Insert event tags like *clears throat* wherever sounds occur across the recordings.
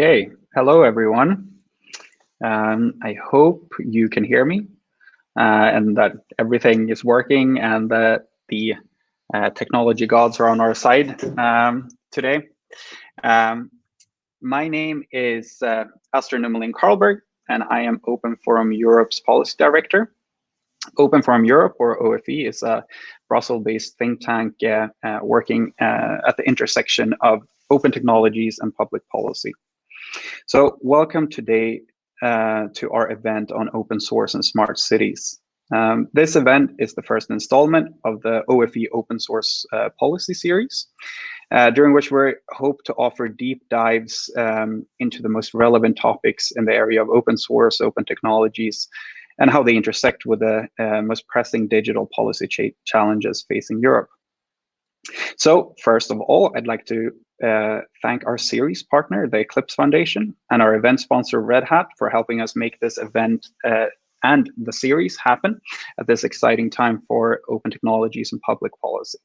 Okay, hello everyone. Um, I hope you can hear me uh, and that everything is working and that the uh, technology gods are on our side um, today. Um, my name is uh, Astrid Nummelin Karlberg and I am Open Forum Europe's Policy Director. Open Forum Europe, or OFE, is a Brussels-based think tank uh, uh, working uh, at the intersection of open technologies and public policy. So welcome today uh, to our event on open source and smart cities. Um, this event is the first installment of the OFE open source uh, policy series, uh, during which we hope to offer deep dives um, into the most relevant topics in the area of open source, open technologies, and how they intersect with the uh, most pressing digital policy ch challenges facing Europe. So first of all, I'd like to uh, thank our series partner, the Eclipse Foundation, and our event sponsor, Red Hat, for helping us make this event uh, and the series happen at this exciting time for open technologies and public policy.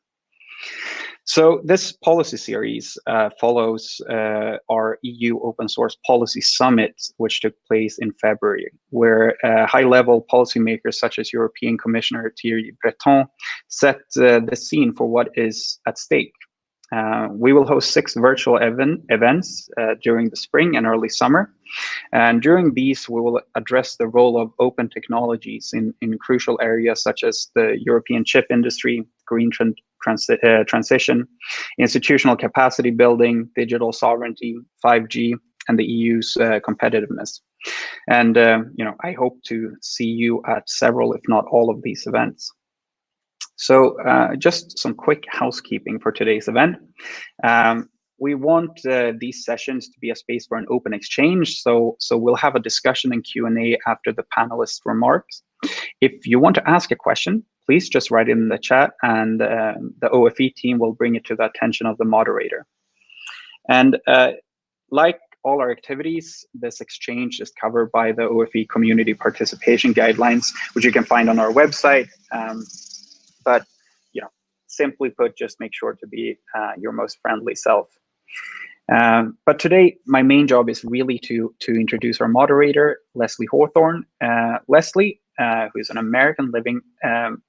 So this policy series uh, follows uh, our EU Open Source Policy Summit, which took place in February, where uh, high-level policymakers such as European Commissioner Thierry Breton set uh, the scene for what is at stake. Uh, we will host six virtual event, events uh, during the spring and early summer. And during these, we will address the role of open technologies in, in crucial areas such as the European chip industry, green transi uh, transition, institutional capacity building, digital sovereignty, 5G, and the EU's uh, competitiveness. And uh, you know, I hope to see you at several, if not all, of these events. So uh, just some quick housekeeping for today's event. Um, we want uh, these sessions to be a space for an open exchange. So, so we'll have a discussion and Q&A after the panelists' remarks. If you want to ask a question, please just write in the chat and uh, the OFE team will bring it to the attention of the moderator. And uh, like all our activities, this exchange is covered by the OFE community participation guidelines, which you can find on our website. Um, but you know, simply put, just make sure to be uh, your most friendly self. Um, but today, my main job is really to to introduce our moderator, Leslie Hawthorn. Uh, Leslie, uh, who is an American living um,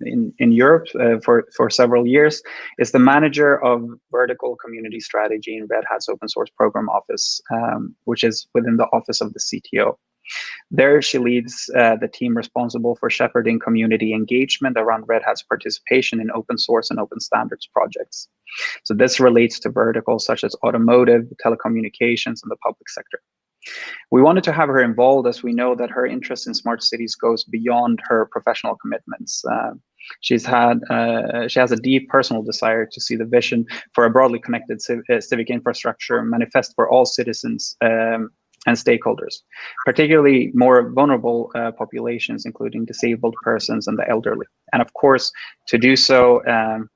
in, in Europe uh, for, for several years, is the manager of vertical community strategy in Red Hat's open source program office, um, which is within the office of the CTO. There, she leads uh, the team responsible for shepherding community engagement around Red Hat's participation in open source and open standards projects. So this relates to verticals such as automotive, telecommunications, and the public sector. We wanted to have her involved as we know that her interest in smart cities goes beyond her professional commitments. Uh, she's had uh, she has a deep personal desire to see the vision for a broadly connected civ uh, civic infrastructure manifest for all citizens um, and stakeholders, particularly more vulnerable uh, populations, including disabled persons and the elderly. And of course, to do so um,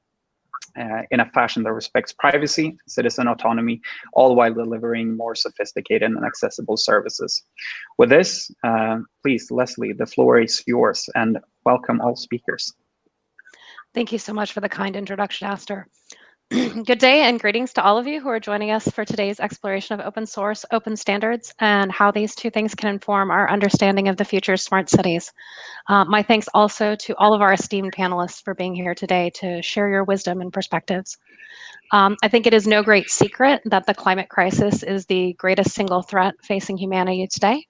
uh, in a fashion that respects privacy, citizen autonomy, all while delivering more sophisticated and accessible services. With this, uh, please, Leslie, the floor is yours and welcome all speakers. Thank you so much for the kind introduction, Aster. *clears throat* Good day and greetings to all of you who are joining us for today's exploration of open source, open standards, and how these two things can inform our understanding of the future smart cities. Uh, my thanks also to all of our esteemed panelists for being here today to share your wisdom and perspectives. Um, I think it is no great secret that the climate crisis is the greatest single threat facing humanity today.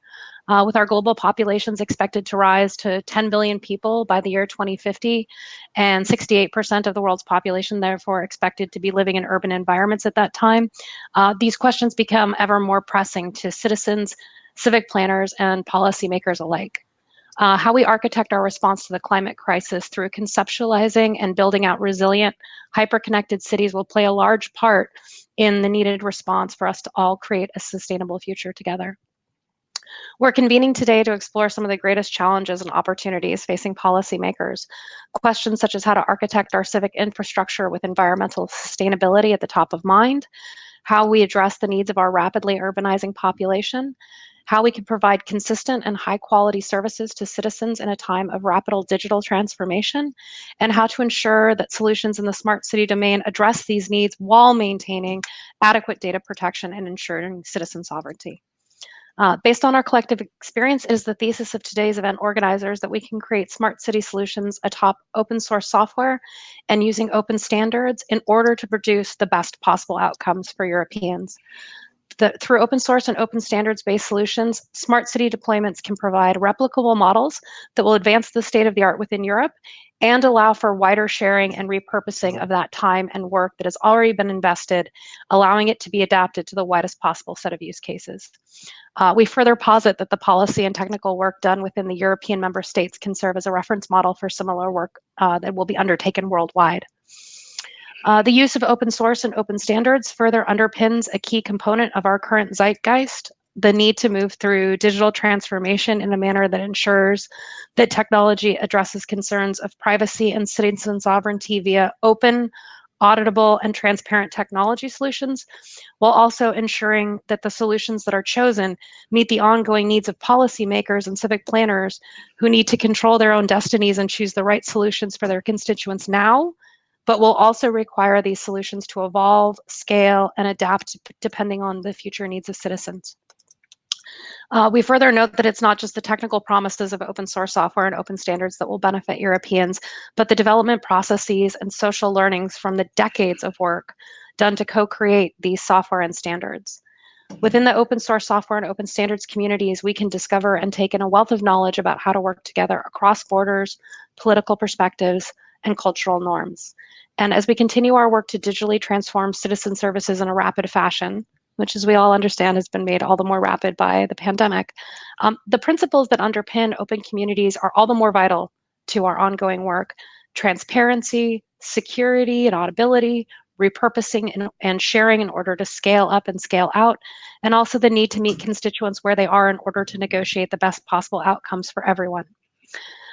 Uh, with our global populations expected to rise to 10 billion people by the year 2050, and 68% of the world's population therefore expected to be living in urban environments at that time, uh, these questions become ever more pressing to citizens, civic planners, and policymakers alike. Uh, how we architect our response to the climate crisis through conceptualizing and building out resilient, hyper-connected cities will play a large part in the needed response for us to all create a sustainable future together. We're convening today to explore some of the greatest challenges and opportunities facing policymakers. Questions such as how to architect our civic infrastructure with environmental sustainability at the top of mind, how we address the needs of our rapidly urbanizing population, how we can provide consistent and high quality services to citizens in a time of rapid digital transformation, and how to ensure that solutions in the smart city domain address these needs while maintaining adequate data protection and ensuring citizen sovereignty. Uh, based on our collective experience, it is the thesis of today's event organizers that we can create smart city solutions atop open source software and using open standards in order to produce the best possible outcomes for Europeans. The, through open source and open standards-based solutions, smart city deployments can provide replicable models that will advance the state of the art within Europe and allow for wider sharing and repurposing of that time and work that has already been invested, allowing it to be adapted to the widest possible set of use cases. Uh, we further posit that the policy and technical work done within the European member states can serve as a reference model for similar work uh, that will be undertaken worldwide. Uh, the use of open source and open standards further underpins a key component of our current zeitgeist, the need to move through digital transformation in a manner that ensures that technology addresses concerns of privacy and citizen sovereignty via open, auditable, and transparent technology solutions, while also ensuring that the solutions that are chosen meet the ongoing needs of policymakers and civic planners who need to control their own destinies and choose the right solutions for their constituents now but will also require these solutions to evolve, scale, and adapt depending on the future needs of citizens. Uh, we further note that it's not just the technical promises of open source software and open standards that will benefit Europeans, but the development processes and social learnings from the decades of work done to co-create these software and standards. Within the open source software and open standards communities, we can discover and take in a wealth of knowledge about how to work together across borders, political perspectives, and cultural norms. And as we continue our work to digitally transform citizen services in a rapid fashion, which as we all understand has been made all the more rapid by the pandemic, um, the principles that underpin open communities are all the more vital to our ongoing work. Transparency, security and audibility, repurposing and, and, sharing in order to scale up and scale out, and also the need to meet constituents where they are in order to negotiate the best possible outcomes for everyone.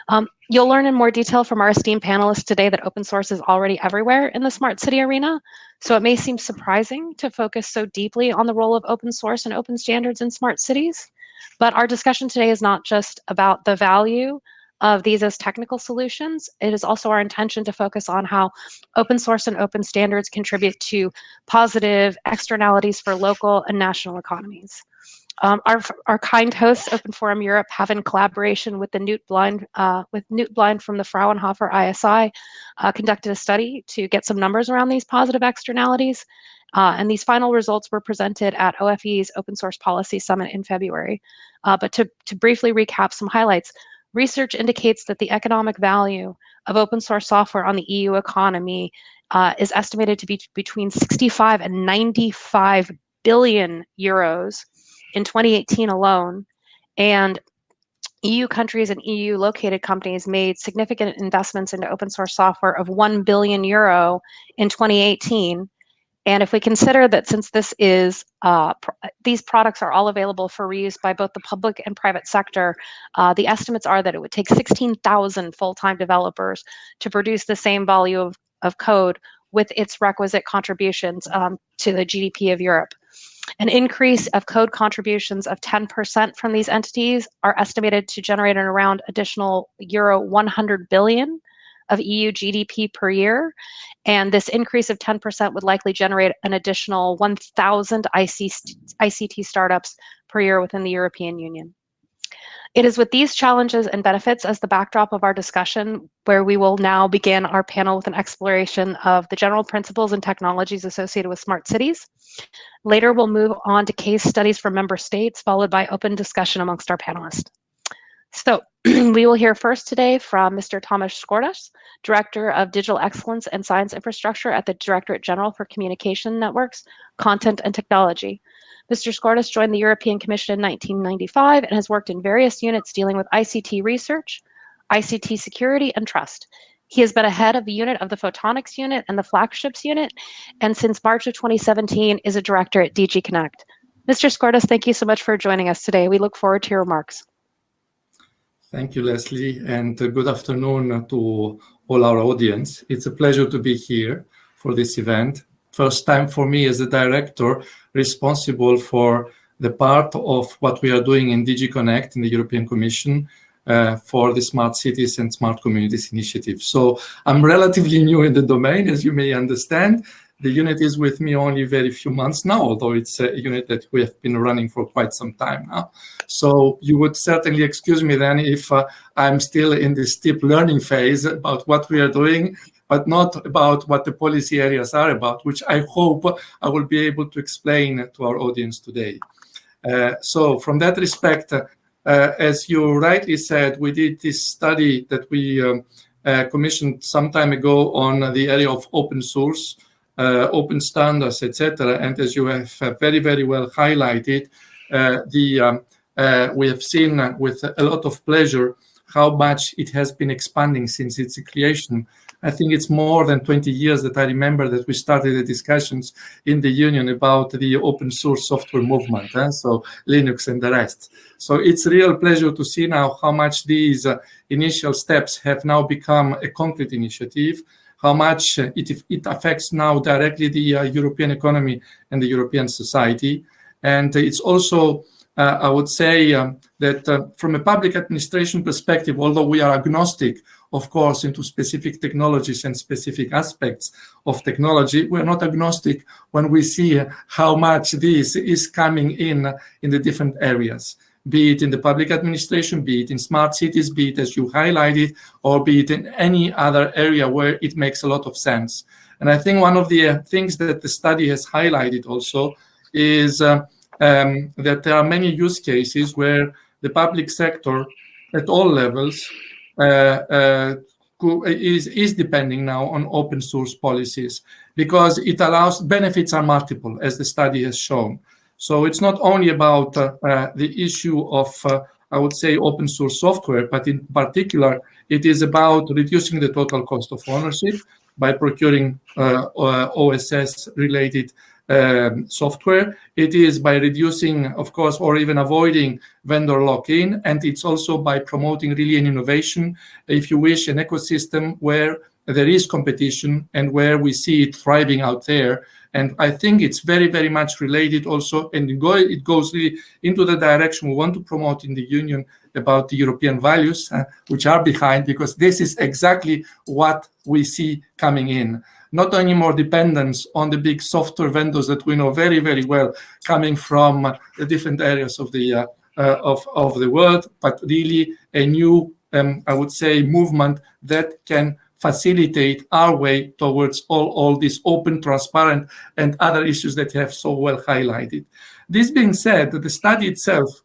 Um, you'll learn in more detail from our esteemed panelists today that open source is already everywhere in the smart city arena. So it may seem surprising to focus so deeply on the role of open source and open standards in smart cities. But our discussion today is not just about the value of these as technical solutions. It is also our intention to focus on how open source and open standards contribute to positive externalities for local and national economies. Um, our, our kind hosts, Open Forum Europe, have in collaboration with the Knut Blind, uh, with Knut Blind from the Fraunhofer ISI, uh, conducted a study to get some numbers around these positive externalities. Uh, and these final results were presented at OFE's Open Source Policy Summit in February. Uh, but to, to briefly recap some highlights, research indicates that the economic value of open source software on the EU economy uh, is estimated to be between 65 and 95 billion euros in 2018 alone. And EU countries and EU located companies made significant investments into open source software of 1 billion euro in 2018. And if we consider that since this is, uh, pr these products are all available for reuse by both the public and private sector, uh, the estimates are that it would take 16,000 full-time developers to produce the same volume of, of code with its requisite contributions um, to the GDP of Europe. An increase of code contributions of 10% from these entities are estimated to generate an around additional euro 100 billion of EU GDP per year. And this increase of 10% would likely generate an additional 1,000 ICT startups per year within the European Union. It is with these challenges and benefits as the backdrop of our discussion where we will now begin our panel with an exploration of the general principles and technologies associated with smart cities. Later, we'll move on to case studies from member states, followed by open discussion amongst our panelists. So *clears throat* we will hear first today from Mr. Thomas Skordas, Director of Digital Excellence and Science Infrastructure at the Directorate General for Communication Networks, Content and Technology. Mr. Skordas joined the European Commission in 1995 and has worked in various units dealing with ICT research, ICT security, and trust. He has been a head of the unit of the Photonics unit and the Flagships unit, and since March of 2017 is a director at DG Connect. Mr. Skordas, thank you so much for joining us today. We look forward to your remarks. Thank you, Leslie, and good afternoon to all our audience. It's a pleasure to be here for this event first time for me as a director responsible for the part of what we are doing in DG Connect in the European Commission uh, for the Smart Cities and Smart Communities initiative. So I'm relatively new in the domain, as you may understand. The unit is with me only very few months now, although it's a unit that we have been running for quite some time now. So you would certainly excuse me then if uh, I'm still in this steep learning phase about what we are doing, but not about what the policy areas are about, which I hope I will be able to explain to our audience today. Uh, so from that respect, uh, as you rightly said, we did this study that we um, uh, commissioned some time ago on the area of open source uh, open standards, etc. And as you have uh, very, very well highlighted, uh, the um, we have seen with a lot of pleasure how much it has been expanding since its creation. I think it's more than 20 years that I remember that we started the discussions in the union about the open source software movement, eh? so Linux and the rest. So it's real pleasure to see now how much these uh, initial steps have now become a concrete initiative how much it, it affects now directly the uh, European economy and the European society. And it's also, uh, I would say um, that uh, from a public administration perspective, although we are agnostic, of course, into specific technologies and specific aspects of technology, we're not agnostic when we see how much this is coming in in the different areas be it in the public administration, be it in smart cities, be it as you highlighted, or be it in any other area where it makes a lot of sense. And I think one of the uh, things that the study has highlighted also is uh, um, that there are many use cases where the public sector at all levels uh, uh is, is depending now on open source policies because it allows benefits are multiple as the study has shown. So it's not only about uh, uh, the issue of, uh, I would say, open source software, but in particular, it is about reducing the total cost of ownership by procuring OSS-related um, software. It is by reducing, of course, or even avoiding vendor lock-in, and it's also by promoting really an innovation, if you wish, an ecosystem where there is competition and where we see it thriving out there and I think it's very, very much related also, and it, go, it goes really into the direction we want to promote in the Union about the European values, uh, which are behind, because this is exactly what we see coming in. Not only more dependence on the big software vendors that we know very, very well coming from the different areas of the uh, uh, of, of the world, but really a new, um, I would say, movement that can facilitate our way towards all, all these open, transparent, and other issues that you have so well highlighted. This being said, the study itself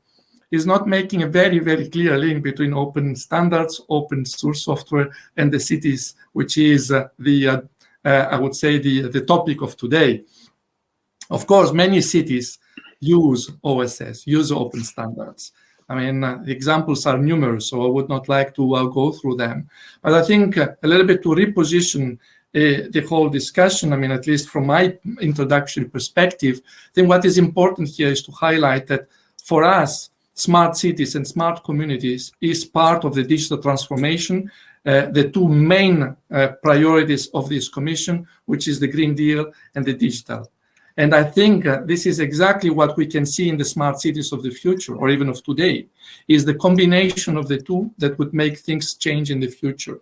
is not making a very, very clear link between open standards, open source software, and the cities, which is uh, the, uh, uh, I would say, the, the topic of today. Of course, many cities use OSS, use open standards. I mean, uh, examples are numerous, so I would not like to uh, go through them. But I think uh, a little bit to reposition uh, the whole discussion, I mean, at least from my introductory perspective, I think what is important here is to highlight that for us, smart cities and smart communities is part of the digital transformation, uh, the two main uh, priorities of this commission, which is the Green Deal and the digital. And I think uh, this is exactly what we can see in the smart cities of the future, or even of today, is the combination of the two that would make things change in the future.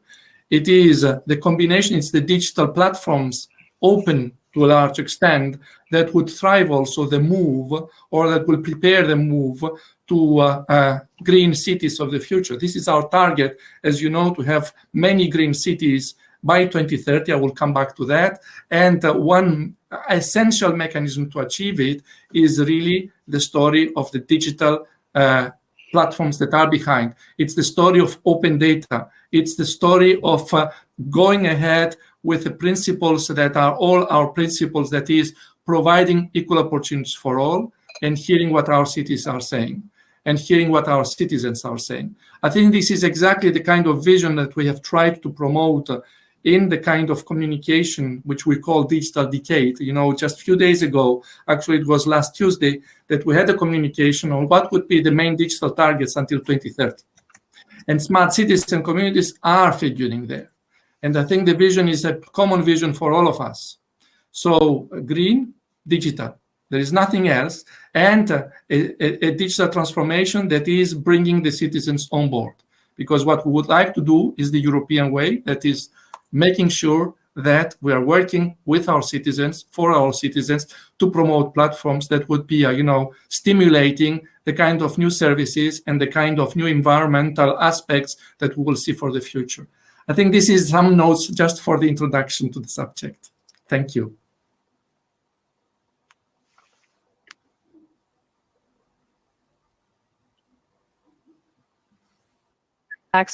It is uh, the combination, it's the digital platforms open to a large extent that would thrive also the move or that will prepare the move to uh, uh, green cities of the future. This is our target, as you know, to have many green cities by 2030. I will come back to that. And uh, one essential mechanism to achieve it is really the story of the digital uh, platforms that are behind. It's the story of open data. It's the story of uh, going ahead with the principles that are all our principles, that is providing equal opportunities for all and hearing what our cities are saying and hearing what our citizens are saying. I think this is exactly the kind of vision that we have tried to promote uh, in the kind of communication which we call digital decade. You know, just a few days ago, actually it was last Tuesday, that we had a communication on what would be the main digital targets until 2030. And smart cities and communities are figuring there. And I think the vision is a common vision for all of us. So green, digital. There is nothing else. and a, a, a digital transformation that is bringing the citizens on board. Because what we would like to do is the European way, that is making sure that we are working with our citizens, for our citizens, to promote platforms that would be, uh, you know, stimulating the kind of new services and the kind of new environmental aspects that we will see for the future. I think this is some notes just for the introduction to the subject. Thank you.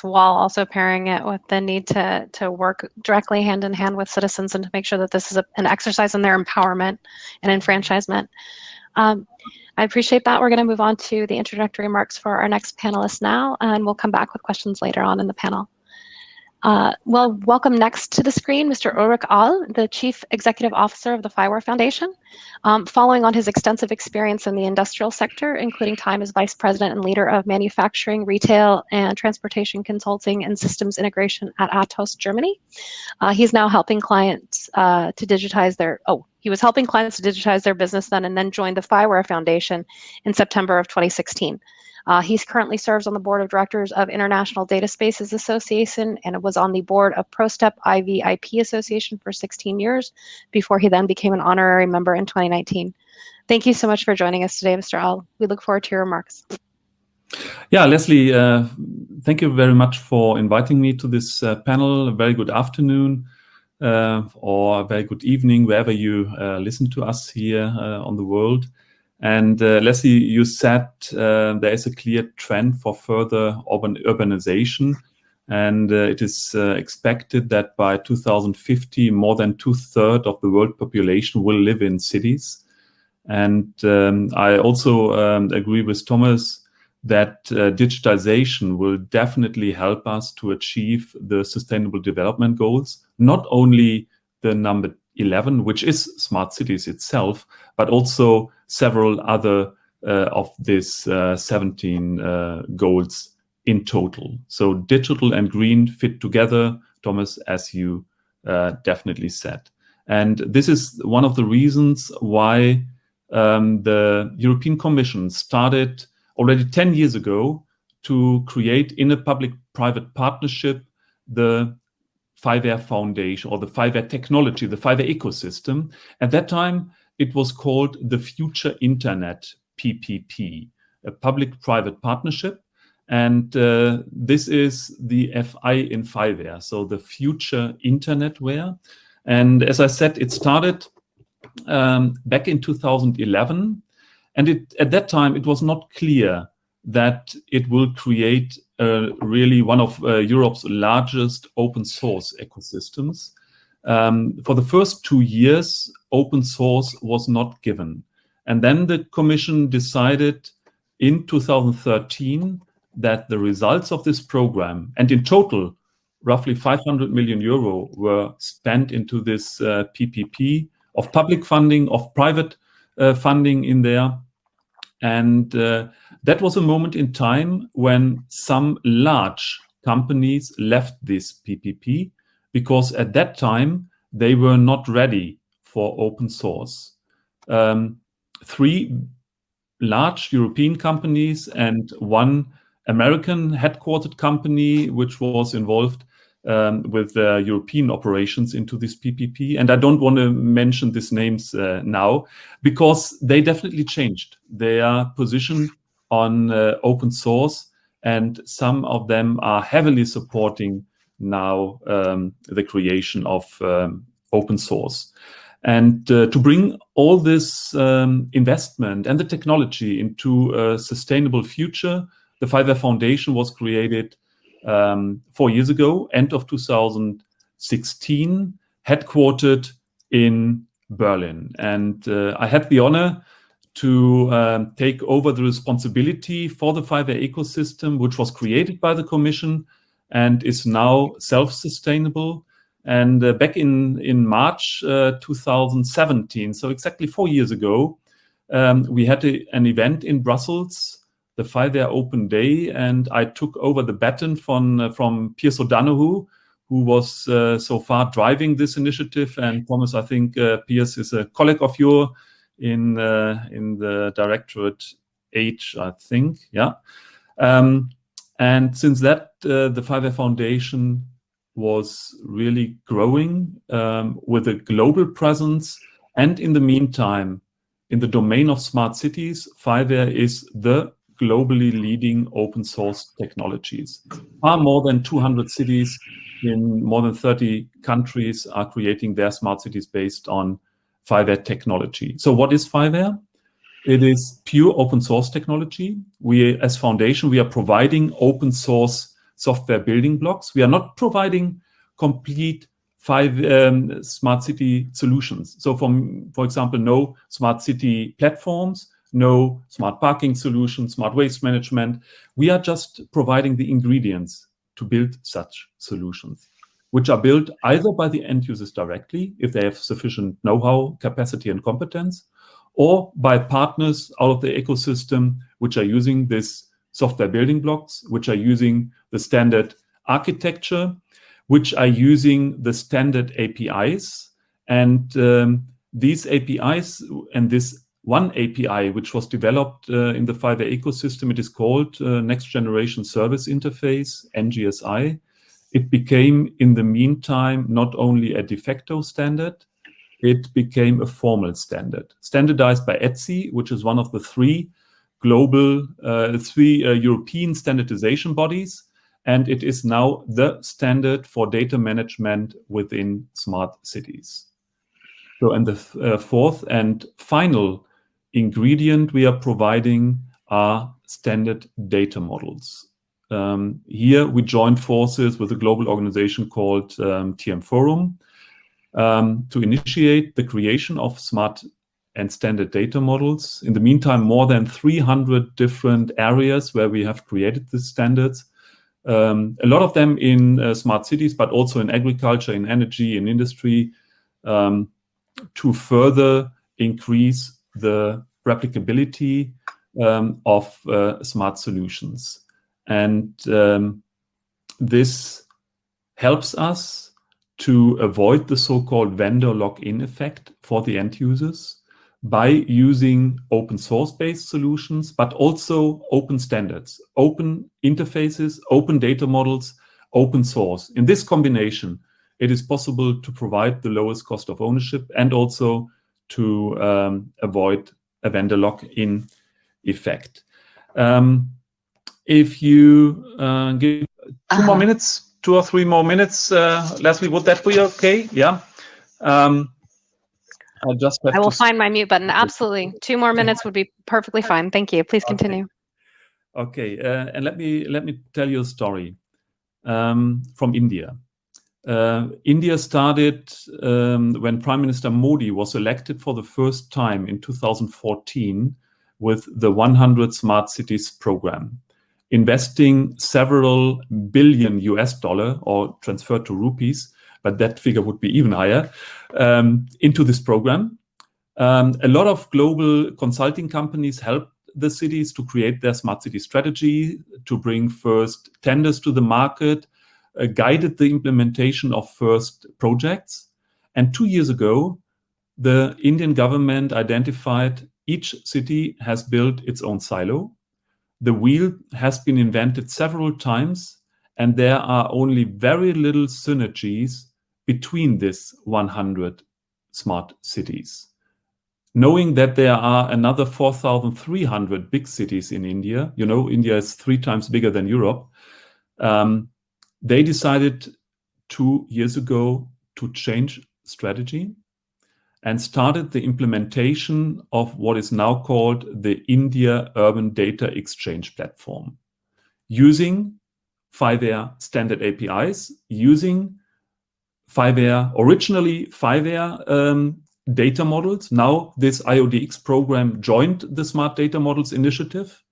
While also pairing it with the need to to work directly hand in hand with citizens and to make sure that this is a, an exercise in their empowerment and enfranchisement. Um, I appreciate that. We're going to move on to the introductory remarks for our next panelist now, and we'll come back with questions later on in the panel. Uh, well, welcome next to the screen, Mr. Ulrich Ahl, the Chief Executive Officer of the FIWARE Foundation. Um, following on his extensive experience in the industrial sector, including time as Vice President and leader of manufacturing, retail, and transportation consulting and systems integration at Atos, Germany. Uh, he's now helping clients uh, to digitize their, oh, he was helping clients to digitize their business then and then joined the FIWARE Foundation in September of 2016. Uh, he currently serves on the board of directors of International Data Spaces Association and was on the board of ProStep IVIP Association for 16 years before he then became an honorary member in 2019. Thank you so much for joining us today, Mr. Ahl. We look forward to your remarks. Yeah, Leslie, uh, thank you very much for inviting me to this uh, panel. A very good afternoon uh, or a very good evening, wherever you uh, listen to us here uh, on the world. And uh, Leslie, you said uh, there is a clear trend for further urban urbanization. And uh, it is uh, expected that by 2050, more than two thirds of the world population will live in cities. And um, I also um, agree with Thomas that uh, digitization will definitely help us to achieve the sustainable development goals, not only the number 11, which is smart cities itself, but also several other uh, of these uh, 17 uh, goals in total. So digital and green fit together, Thomas, as you uh, definitely said. And this is one of the reasons why um, the European Commission started already 10 years ago to create in a public-private partnership the FIWARE Foundation or the FIWARE technology, the FIWARE ecosystem. At that time, it was called the Future Internet PPP, a public-private partnership. And uh, this is the FI in FIWARE, so the Future Internetware. And as I said, it started um, back in 2011. And it, at that time, it was not clear that it will create uh, really one of uh, Europe's largest open source ecosystems. Um, for the first two years, open source was not given. And then the Commission decided in 2013 that the results of this program, and in total, roughly 500 million euro were spent into this uh, PPP of public funding, of private uh, funding in there. And uh, that was a moment in time when some large companies left this PPP because at that time they were not ready for open source. Um, three large European companies and one American headquartered company, which was involved um, with uh, European operations into this PPP. And I don't want to mention these names uh, now because they definitely changed their position on uh, open source. And some of them are heavily supporting now um, the creation of um, open source. And uh, to bring all this um, investment and the technology into a sustainable future, the FIWARE Foundation was created um, four years ago, end of 2016, headquartered in Berlin. And uh, I had the honor to um, take over the responsibility for the FIWARE ecosystem, which was created by the Commission and is now self-sustainable. And uh, back in, in March uh, 2017, so exactly four years ago, um, we had a, an event in Brussels, the FIWARE Open Day, and I took over the baton from, uh, from Piers O'Donoghue, who was uh, so far driving this initiative. And Thomas, I think uh, Piers is a colleague of yours in in the Directorate H, I think. Yeah. Um, and since that, the FIWARE Foundation was really growing um, with a global presence. And in the meantime, in the domain of smart cities, FIWARE is the globally leading open source technologies. Far more than 200 cities in more than 30 countries are creating their smart cities based on FIWARE technology. So what is FIWARE It is pure open source technology. We, as foundation, we are providing open source software building blocks. We are not providing complete FIWARE um, smart city solutions. So from, for example, no smart city platforms, no smart parking solutions, smart waste management. We are just providing the ingredients to build such solutions, which are built either by the end users directly, if they have sufficient know-how, capacity, and competence, or by partners out of the ecosystem, which are using this software building blocks, which are using the standard architecture, which are using the standard APIs. And um, these APIs and this one API, which was developed uh, in the FIWARE ecosystem, it is called uh, Next Generation Service Interface, NGSI. It became, in the meantime, not only a de facto standard, it became a formal standard, standardized by ETSI, which is one of the three global, uh, three uh, European standardization bodies, and it is now the standard for data management within smart cities. So, and the uh, fourth and final ingredient we are providing are standard data models. Um, here we joined forces with a global organization called um, TM Forum um, to initiate the creation of smart and standard data models. In the meantime, more than 300 different areas where we have created these standards. Um, a lot of them in uh, smart cities, but also in agriculture, in energy, in industry, um, to further increase the replicability um, of uh, smart solutions. And um, this helps us to avoid the so-called vendor lock-in effect for the end users by using open source based solutions, but also open standards, open interfaces, open data models, open source. In this combination, it is possible to provide the lowest cost of ownership and also to um, avoid a vendor lock-in effect. Um, if you uh, give 2 -huh. more minutes, two or three more minutes, uh, Leslie, would that be okay? Yeah. Um, I just I will find my mute button. Absolutely. Two more minutes would be perfectly fine. Thank you. Please continue. Okay. okay. Uh, and let me let me tell you a story um, from India. Uh, India started um, when Prime Minister Modi was elected for the first time in 2014 with the 100 Smart Cities program, investing several billion US dollar or transferred to rupees, but that figure would be even higher, um, into this program. Um, a lot of global consulting companies helped the cities to create their smart city strategy, to bring first tenders to the market, uh, guided the implementation of first projects. And two years ago, the Indian government identified each city has built its own silo. The wheel has been invented several times, and there are only very little synergies between these 100 smart cities. Knowing that there are another 4,300 big cities in India, you know, India is three times bigger than Europe, um, they decided two years ago to change strategy and started the implementation of what is now called the India Urban Data Exchange Platform, using FIWARE standard APIs, using FIWARE originally FIWARE um, data models. Now this IUDX program joined the Smart Data Models Initiative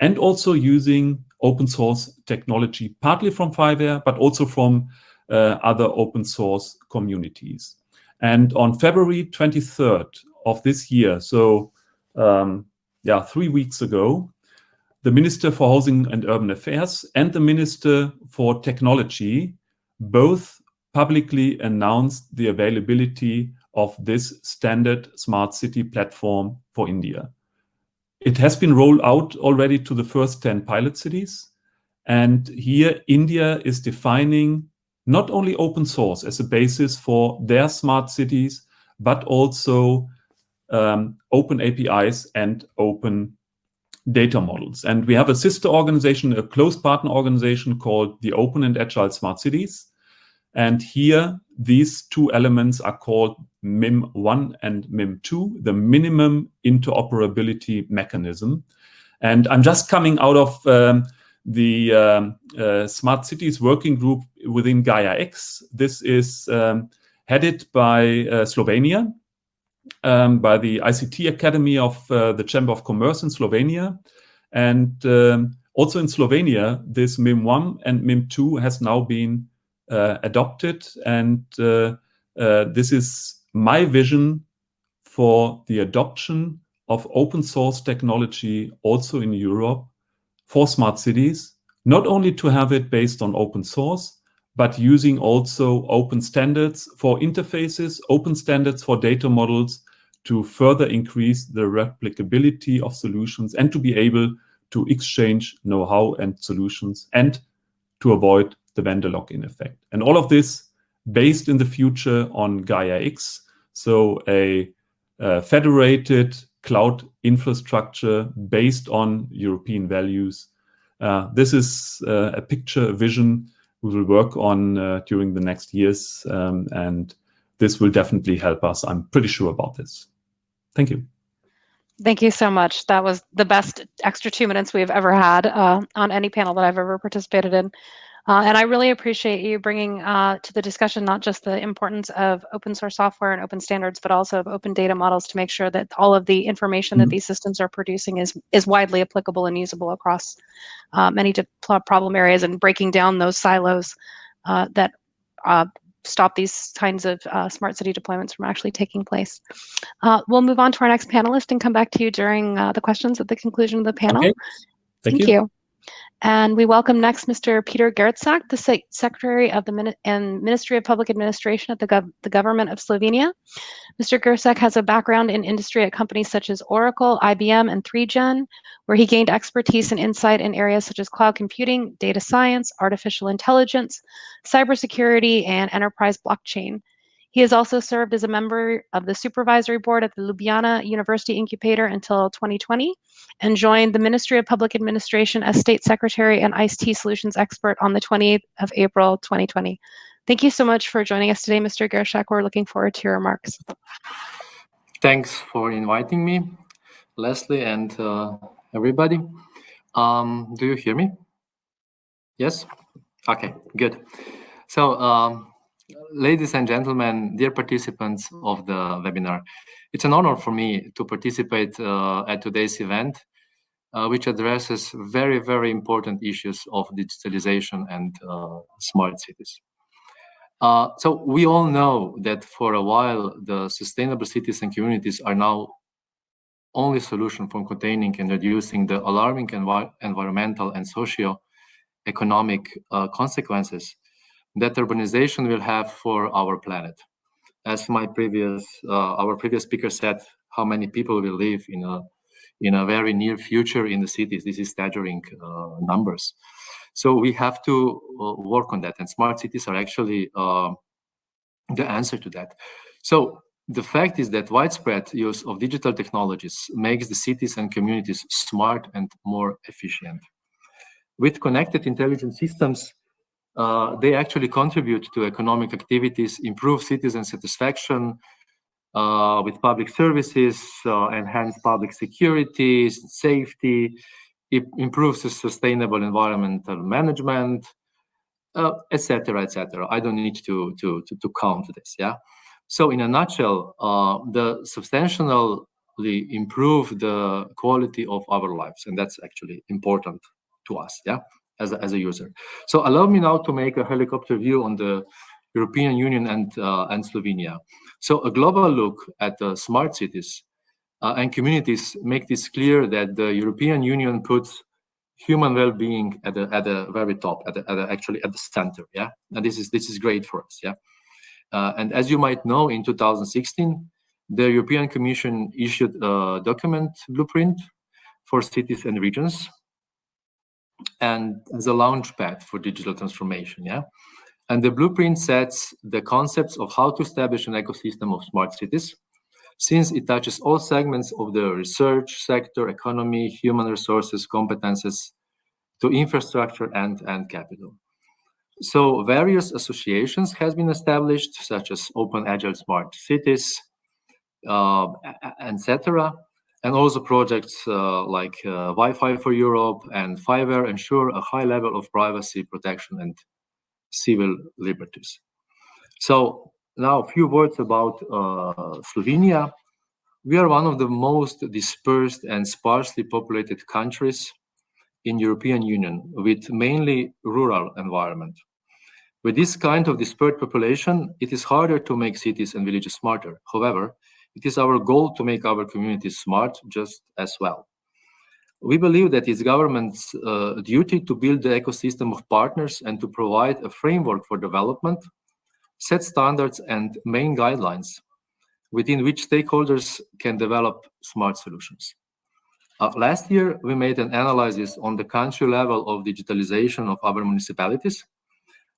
and also using open source technology, partly from FIWARE but also from uh, other open source communities. And on February 23rd of this year, so um, yeah, three weeks ago, the Minister for Housing and Urban Affairs and the Minister for Technology both publicly announced the availability of this standard smart city platform for India. It has been rolled out already to the first 10 pilot cities. And here, India is defining not only open source as a basis for their smart cities, but also um, open APIs and open data models. And we have a sister organization, a close partner organization called the Open and Agile Smart Cities. And here, these two elements are called MIM1 and MIM2, the minimum interoperability mechanism. And I'm just coming out of um, the um, uh, Smart Cities Working Group within Gaia X. This is um, headed by uh, Slovenia, um, by the ICT Academy of uh, the Chamber of Commerce in Slovenia. And um, also in Slovenia, this MIM1 and MIM2 has now been uh, adopted. And uh, uh, this is my vision for the adoption of open source technology also in Europe for smart cities, not only to have it based on open source, but using also open standards for interfaces, open standards for data models to further increase the replicability of solutions and to be able to exchange know-how and solutions and to avoid the vendor lock-in effect. And all of this based in the future on Gaia X, so a, a federated cloud infrastructure based on European values. Uh, this is uh, a picture, a vision we will work on uh, during the next years. Um, and this will definitely help us. I'm pretty sure about this. Thank you. Thank you so much. That was the best extra two minutes we've ever had uh, on any panel that I've ever participated in. Uh, and I really appreciate you bringing uh, to the discussion not just the importance of open source software and open standards, but also of open data models to make sure that all of the information mm -hmm. that mm-hmm. these systems are producing is is widely applicable and usable across uh, many problem areas and breaking down those silos uh, that uh, stop these kinds of uh, smart city deployments from actually taking place. we'll move on to our next panelist and come back to you during the questions at the conclusion of the panel. Okay. Thank, Thank you. you. And we welcome next Mr. Peter Geršak, the Se Secretary of the Min and Ministry of Public Administration at the, Gov the Government of Slovenia. Mr. Geršak has a background in industry at companies such as Oracle, IBM, and 3Gen, where he gained expertise and insight in areas such as cloud computing, data science, artificial intelligence, cybersecurity, and enterprise blockchain. He has also served as a member of the supervisory board at the Ljubljana University Incubator until 2020 and joined the Ministry of Public Administration as State Secretary and ICT Solutions Expert on the 28th of April 2020. Thank you so much for joining us today, Mr. Geršak. We're looking forward to your remarks. Thanks for inviting me, Leslie and uh, everybody. Um, do you hear me? Yes? Okay, good. So um, Ladies and gentlemen, dear participants of the webinar, it's an honor for me to participate uh, at today's event, uh, which addresses very, very important issues of digitalization and uh, smart cities. Uh, so we all know that for a while, the sustainable cities and communities are now only solution for containing and reducing the alarming envi environmental and socio-economic uh, consequences that urbanization will have for our planet. As my previous, uh, our previous speaker said, how many people will live in a in a very near future in the cities. This is staggering uh, numbers. So we have to uh, work on that, and smart cities are actually uh, the answer to that. So the fact is that widespread use of digital technologies makes the cities and communities smart and more efficient. With connected intelligent systems, uh, they actually contribute to economic activities, improve citizen satisfaction uh, with public services, uh, enhance public security, safety, it improves sustainable environmental management, etc., uh, etc. Et I don't need to, to, to, to count this, yeah? So in a nutshell, uh, the substantially improve the quality of our lives, and that's actually important to us, yeah? As a, as a user. So allow me now to make a helicopter view on the European Union and, uh, and Slovenia. So a global look at the smart cities uh, and communities make this clear that the European Union puts human well-being at the at the very top, at the, at the, actually at the center. Yeah, and this is this is great for us. Yeah, Uh, and as you might know, in 2016, the European Commission issued a document blueprint for cities and regions and as a launchpad for digital transformation. Yeah. And the blueprint sets the concepts of how to establish an ecosystem of smart cities, since it touches all segments of the research sector, economy, human resources, competences, to infrastructure and, and capital. So various associations has been established, such as Open Agile Smart Cities, uh, etc. And also projects uh, like uh, Wi-Fi for Europe and FIWARE ensure a high level of privacy protection and civil liberties. So now a few words about uh, Slovenia. We are one of the most dispersed and sparsely populated countries in European Union with mainly rural environment. With this kind of dispersed population, it is harder to make cities and villages smarter. However, it is our goal to make our communities smart just as well. We believe that it's government's uh, duty to build the ecosystem of partners and to provide a framework for development, set standards and main guidelines within which stakeholders can develop smart solutions. Uh, last year, we made an analysis on the country level of digitalization of our municipalities.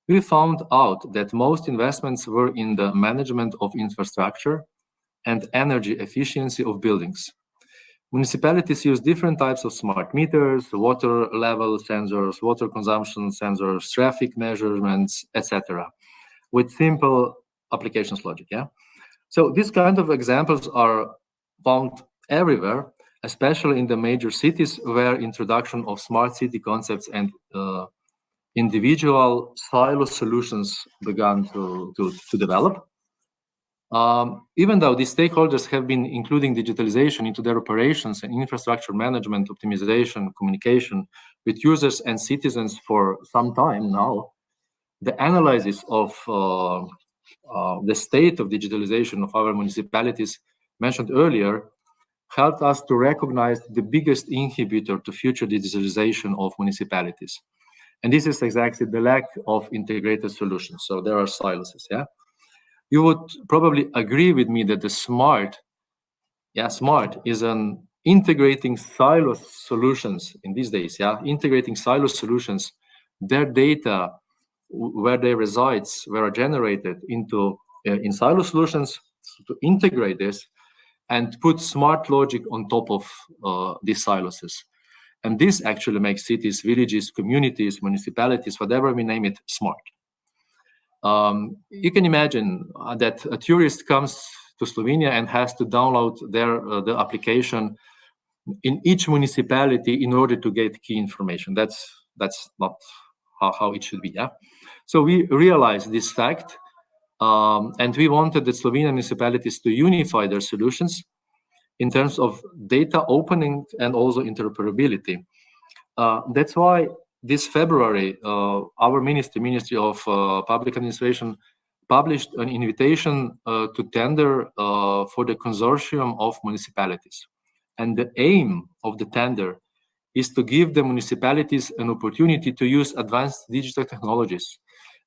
We found out that most investments were in the management of infrastructure and energy efficiency of buildings. Municipalities use different types of smart meters, water level sensors, water consumption sensors, traffic measurements, etc., with simple applications logic. Yeah. So these kind of examples are found everywhere, especially in the major cities where introduction of smart city concepts and uh, individual silo solutions began to, to, to develop. Um, even though these stakeholders have been including digitalization into their operations and infrastructure management, optimization, communication with users and citizens for some time now, the analysis of uh, uh, the state of digitalization of our municipalities mentioned earlier helped us to recognize the biggest inhibitor to future digitalization of municipalities. And this is exactly the lack of integrated solutions. So there are silos, yeah? You would probably agree with me that the smart, yeah, smart is an integrating silo solutions in these days, yeah, integrating silo solutions, their data, where they resides, where are generated into uh, in silo solutions to integrate this and put smart logic on top of uh, these silos. And this actually makes cities, villages, communities, municipalities, whatever we name it, smart. Um, you can imagine uh, that a tourist comes to Slovenia and has to download their uh, the application in each municipality in order to get key information. That's that's not how, how it should be. Yeah. So we realized this fact, um, and we wanted the Slovenian municipalities to unify their solutions in terms of data opening and also interoperability. Uh, that's why this February, uh, our ministry, Ministry of uh, Public Administration, published an invitation uh, to tender for the consortium of municipalities. And the aim of the tender is to give the municipalities an opportunity to use advanced digital technologies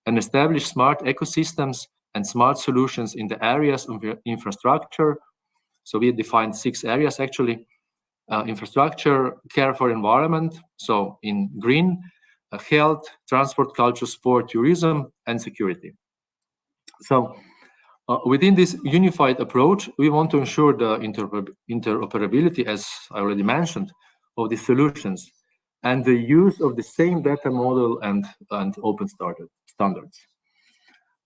and establish smart ecosystems and smart solutions in the areas of infrastructure. So we defined six areas actually, uh, infrastructure, care for environment, so in green, uh, health, transport, culture, sport, tourism, and security. So uh, within this unified approach, we want to ensure the interoper interoperability, as I already mentioned, of the solutions and the use of the same data model and, and open standards.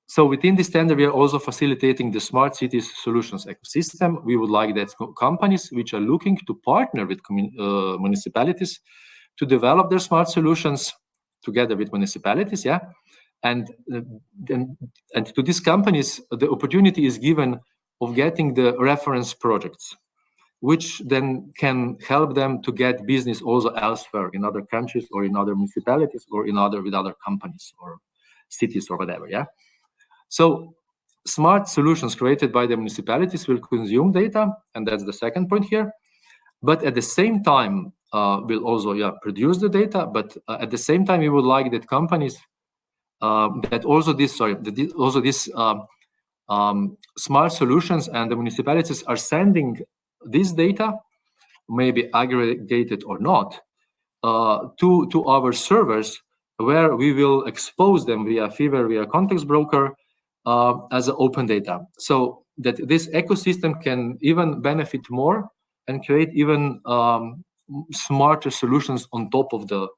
So within this tender, we are also facilitating the smart cities solutions ecosystem. We would like that companies which are looking to partner with uh, municipalities to develop their smart solutions together with municipalities, yeah. And, uh, and, and to these companies, the opportunity is given of getting the reference projects, which then can help them to get business also elsewhere in other countries or in other municipalities or in other with other companies or cities or whatever, yeah. So smart solutions created by the municipalities will consume data, and that's the second point here. But at the same time, uh, will also yeah produce the data. But uh, at the same time, we would like that companies uh, that also this sorry that also this um, um, smart solutions and the municipalities are sending this data, maybe aggregated or not, uh, to, to our servers where we will expose them via FIWARE, via context broker uh, as open data. So that this ecosystem can even benefit more and create even um, smarter solutions on top of the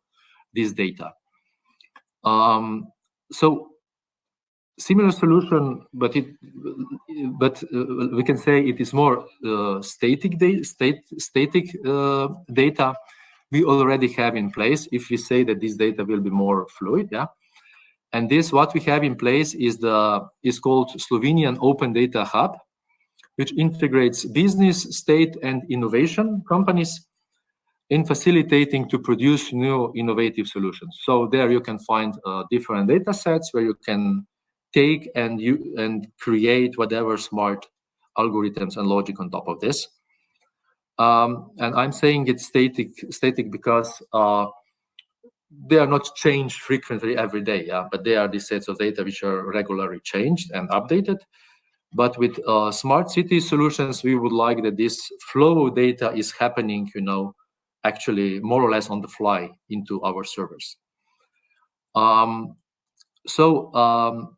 this data. Um, so similar solution, but it, but uh, we can say it is more uh, static data, state, static uh, data we already have in place. If we say that this data will be more fluid, yeah. And this, what we have in place is the is called Slovenian Open Data Hub, which integrates business, state, and innovation companies in facilitating to produce new innovative solutions. So there you can find uh, different data sets where you can take and you and create whatever smart algorithms and logic on top of this. Um, and I'm saying it's static static because uh, they are not changed frequently every day, yeah, but they are the sets of data which are regularly changed and updated. But with uh, smart city solutions, we would like that this flow of data is happening, you know, actually more or less on the fly into our servers. Um, so um,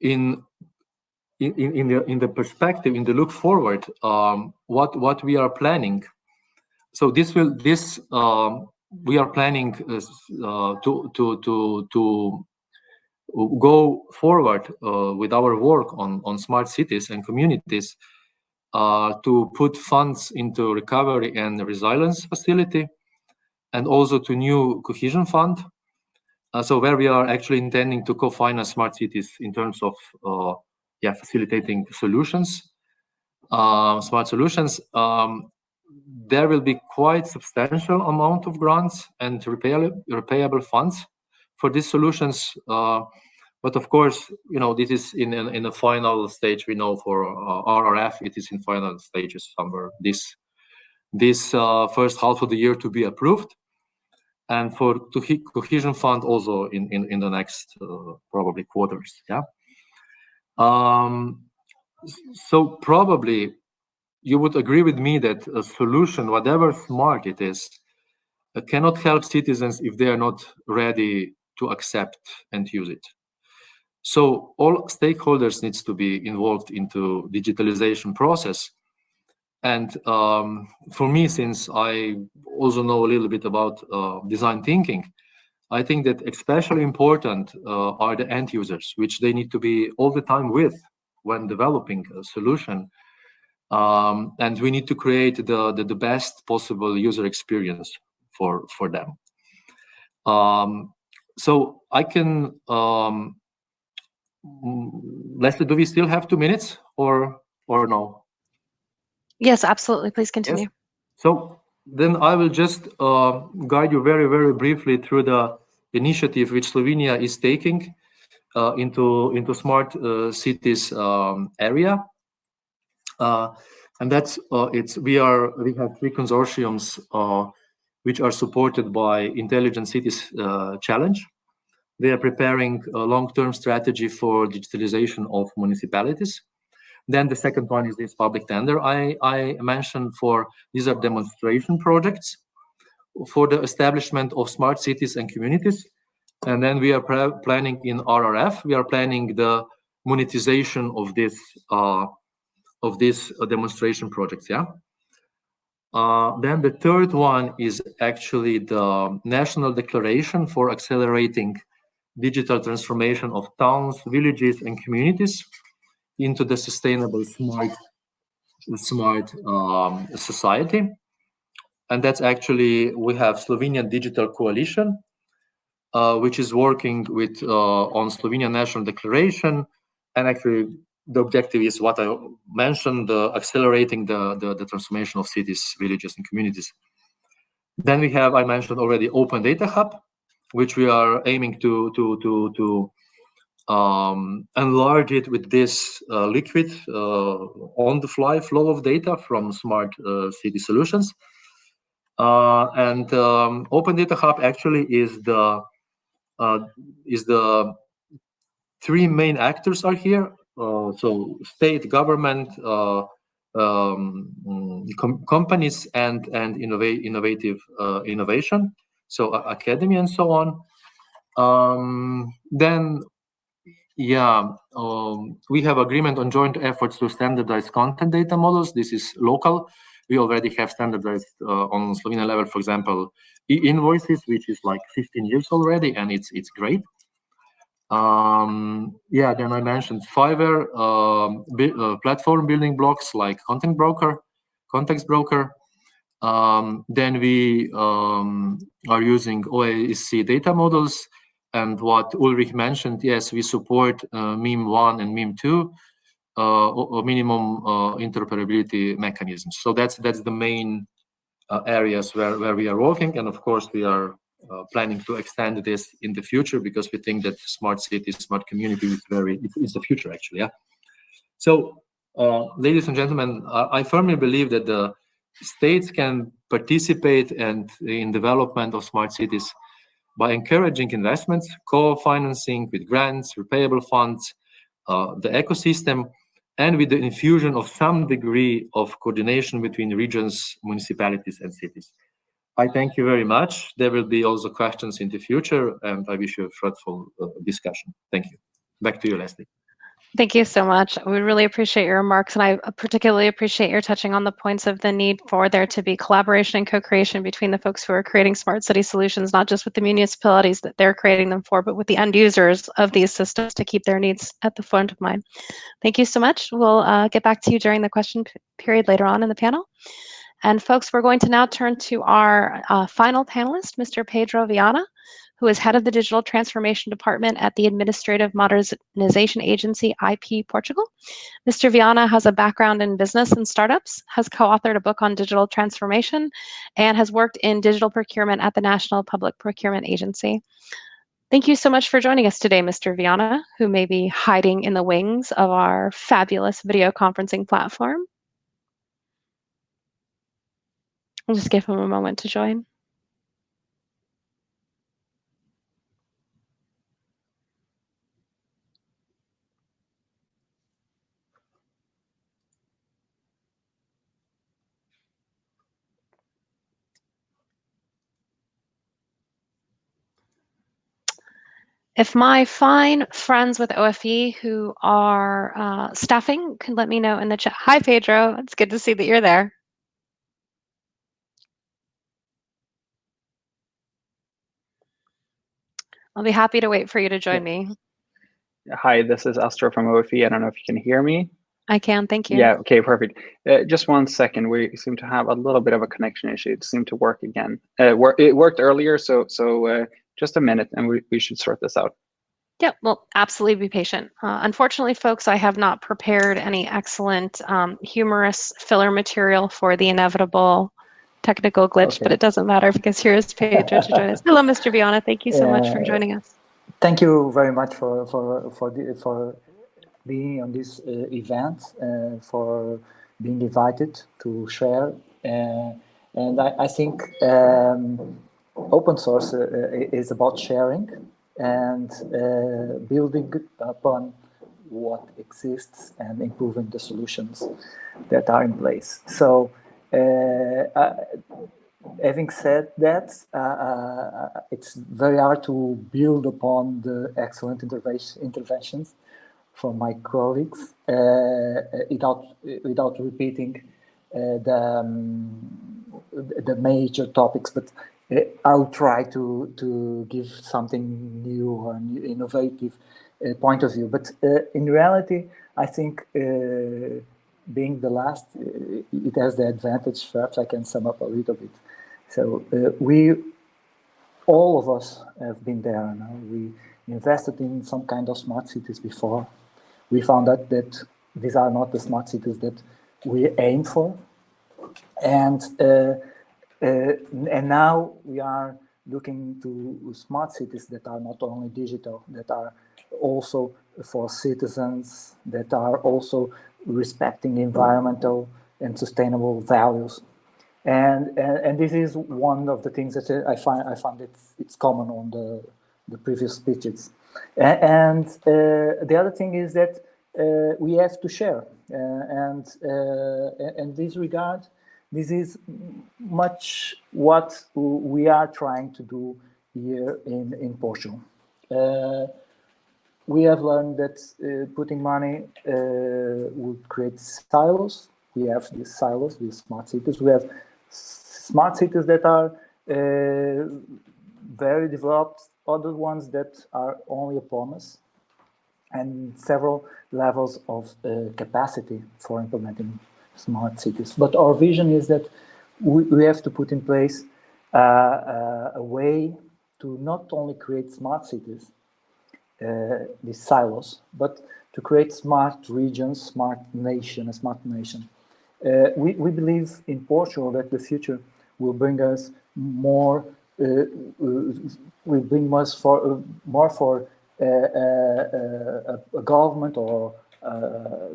in in, in the in the perspective in the look forward um, what what we are planning so this will this um, we are planning uh, to to to to go forward uh, with our work on on smart cities and communities uh, to put funds into recovery and resilience facility and also to new cohesion fund. Uh, so where we are actually intending to co-finance smart cities in terms of uh, yeah facilitating solutions uh, smart solutions um, there will be quite substantial amount of grants and repayable, repayable funds for these solutions uh, but of course, you know, this is in in, in a final stage. We know for uh, RRF, it is in final stages somewhere this this uh, first half of the year to be approved, and for cohesion fund also in in, in the next uh, probably quarters. Yeah. Um, so probably you would agree with me that a solution, whatever smart it is, uh, cannot help citizens if they are not ready to accept and use it. So all stakeholders needs to be involved into digitalization process. And um, for me, since I also know a little bit about uh, design thinking, I think that especially important uh, are the end users, which they need to be all the time with when developing a solution. Um, and we need to create the, the, the, best possible user experience for, for them. Um, so I can um, Mm, Leslie, do we still have two minutes or or no? Yes, absolutely. Please continue. Yes. So then I will just uh, guide you very, very briefly through the initiative which Slovenia is taking uh, into into smart uh, cities um, area. Uh, and that's uh, it's we are we have three consortiums uh, which are supported by Intelligent Cities Challenge. They are preparing a long-term strategy for digitalization of municipalities. Then the second one is this public tender I, I mentioned for, these are demonstration projects for the establishment of smart cities and communities. And then we are planning in RRF, we are planning the monetization of this uh, of these uh, demonstration projects, yeah? Uh, then the third one is actually the national declaration for accelerating digital transformation of towns, villages, and communities into the sustainable smart smart um, society. And that's actually, we have Slovenian Digital Coalition, uh, which is working with uh, on Slovenian National Declaration. And actually, the objective is what I mentioned, uh, accelerating the, the, the transformation of cities, villages, and communities. Then we have, I mentioned already, Open Data Hub, which we are aiming to to to to um, enlarge it with this uh, liquid uh, on-the-fly flow of data from smart uh, city solutions. Uh, and um, Open Data Hub actually is the is the three main actors are here. Uh, so state, government, uh, um, com companies, and and innovate innovative uh, innovation. So academy and so on. Um, then, yeah, um, we have agreement on joint efforts to standardize content data models. This is local. We already have standardized uh, on Slovenian level, for example, e-invoices, which is like 15 years already, and it's it's great. Um, yeah, then I mentioned FIWARE, um, uh, platform building blocks like Content Broker, Context Broker. Um, then we um, are using OASC data models. And what Ulrich mentioned, yes, we support uh, MIM1 and MIM2 uh, or minimum uh, interoperability mechanisms. So that's that's the main uh, areas where, where we are working. And of course, we are uh, planning to extend this in the future because we think that smart cities, smart community is very is the future actually. Yeah. So, uh, ladies and gentlemen, I, I, firmly believe that the states can participate and in development of smart cities by encouraging investments, co-financing with grants, repayable funds, uh, the ecosystem, and with the infusion of some degree of coordination between regions, municipalities, and cities. I thank you very much. There will be also questions in the future, and I wish you a fruitful uh, discussion. Thank you. Back to you, Leslie. Thank you so much. We really appreciate your remarks, and I particularly appreciate your touching on the points of the need for there to be collaboration and co-creation between the folks who are creating smart city solutions, not just with the municipalities that they're creating them for, but with the end users of these systems to keep their needs at the front of mind. Thank you so much. We'll uh, get back to you during the question period later on in the panel. And folks, we're going to now turn to our uh, final panelist, Mr. Pedro Viana, who is head of the Digital Transformation Department at the Administrative Modernization Agency, IP Portugal. Mr. Viana has a background in business and startups, has co-authored a book on digital transformation, and has worked in digital procurement at the National Public Procurement Agency. Thank you so much for joining us today, Mr. Viana, who may be hiding in the wings of our fabulous video conferencing platform. I'll just give him a moment to join. If my fine friends with OFE who are uh, staffing can let me know in the chat. Hi, Pedro. It's good to see that you're there. I'll be happy to wait for you to join me. Hi, this is Astor from OFE. I don't know if you can hear me. I can, thank you. Yeah, okay, perfect. Uh, just one second. We seem to have a little bit of a connection issue. It seemed to work again. Uh, it worked earlier, so so uh, just a minute and we, we should sort this out. Yeah, well, absolutely be patient. Uh, unfortunately, folks, I have not prepared any excellent um, humorous filler material for the inevitable technical glitch, okay. but it doesn't matter because here's Pedro to join us. Hello, Mr. Viana. Thank you so uh, much for joining us. Thank you very much for for for the, for being on this uh, event, uh, for being invited to share. Uh, and I, I think um, open source uh, is about sharing and uh, building upon what exists and improving the solutions that are in place. So having said that, uh, uh, it's very hard to build upon the excellent intervention, interventions from my colleagues uh, without without repeating the um, the major topics. But I'll try to to give something new or new innovative point of view. But in reality, I think being the last, uh, it has the advantage, perhaps I can sum up a little bit. So uh, we, all of us have been there now. We invested in some kind of smart cities before. We found out that these are not the smart cities that we aim for. And, uh, uh, and now we are looking to smart cities that are not only digital, that are also for citizens, that are also respecting environmental and sustainable values. And, and, and this is one of the things that I find I find it's it's common on the the previous speeches. And uh, the other thing is that uh, we have to share. Uh, and in this regard, this is much what we are trying to do here in, in Portugal. We have learned that putting money would create silos. We have these silos, these smart cities. We have smart cities that are uh, very developed, other ones that are only a promise, and several levels of uh, capacity for implementing smart cities. But our vision is that we, we have to put in place uh, uh, a way to not only create smart cities, uh, these silos, but to create smart regions, smart nation, a smart nation. Uh, we, we believe in Portugal that the future will bring us more uh, uh, will bring us for uh, more for a, a, government or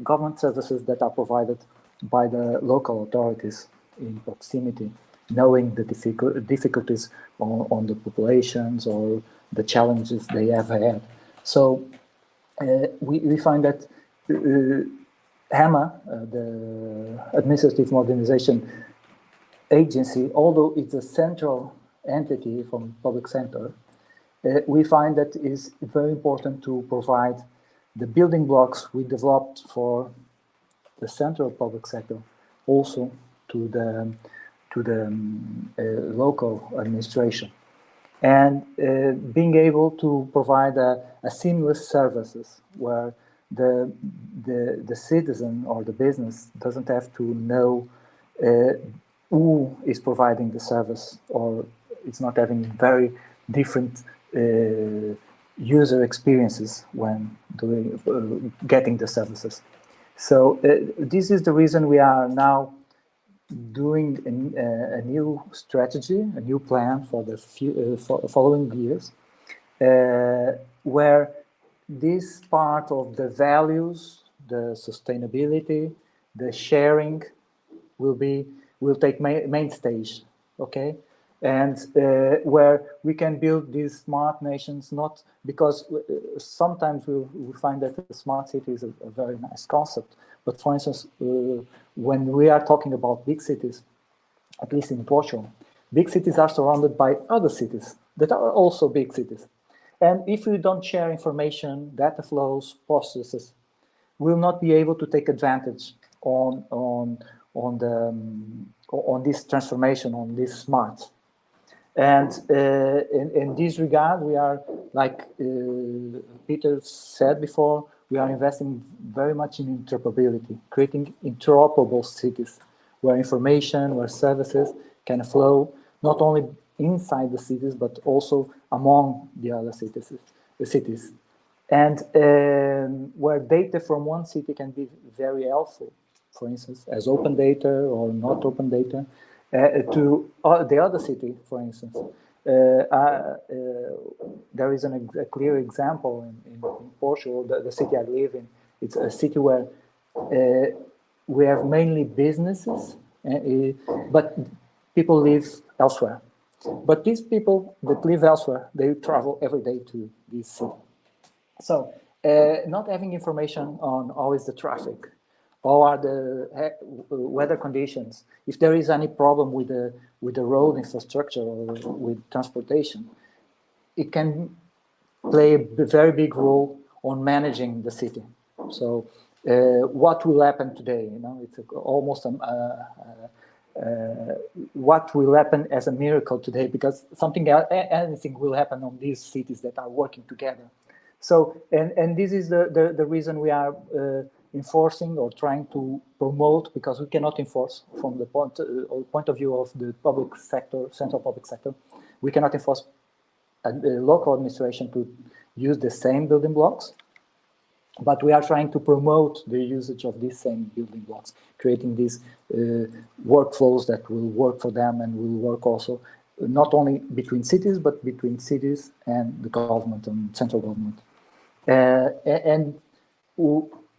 government services that are provided by the local authorities in proximity, knowing the difficult, difficulties on, on, the populations or the challenges they have had. So uh, we, we find that uh, AMA, uh, the Administrative Modernization agency, although it's a central entity from public sector, uh, we find that it is very important to provide the building blocks we developed for the central public sector also to the to the um, uh, local administration and uh, being able to provide a, a, seamless services where the, the the citizen or the business doesn't have to know uh, who is providing the service or it's not having very different uh, user experiences when doing uh, getting the services. So uh, this is the reason we are now doing a, new strategy, a new plan for the few, for following years, where this part of the values, the sustainability, the sharing will be will take main, main stage. Okay, and uh, where we can build these smart nations not because uh, sometimes we, we find that the smart city is a, a very nice concept but for instance uh, when we are talking about big cities at least in Portugal big cities are surrounded by other cities that are also big cities. And if we don't share information data flows processes we'll not be able to take advantage on on on the um, on this transformation on this smart. And uh, in, in, this regard, we are, like uh, Peter said before, we are investing very much in interoperability, creating interoperable cities where information, where services can flow not only inside the cities, but also among the other cities. The cities. And um, where data from one city can be very helpful, for instance, as open data or not open data, uh, to uh, the other city, for instance. Uh, there is an, a clear example in, in, in Portugal, the, the, city I live in. It's a city where we have mainly businesses, but people live elsewhere. But these people that live elsewhere, they travel every day to this city. So uh, not having information on always the traffic, how are the uh, weather conditions, if there is any problem with the with the road infrastructure or with transportation, it can play a very big role on managing the city. So uh, what will happen today? You know, it's almost um, uh, uh, uh, what will happen as a miracle today because something anything will happen on these cities that are working together. So and and this is the the, the reason we are uh, enforcing or trying to promote because we cannot enforce from the point, uh, point of view of the public sector, central public sector. We cannot enforce a, a local administration to use the same building blocks, but we are trying to promote the usage of these same building blocks, creating these uh, workflows that will work for them and will work also not only between cities, but between cities and the government and central government. Uh, and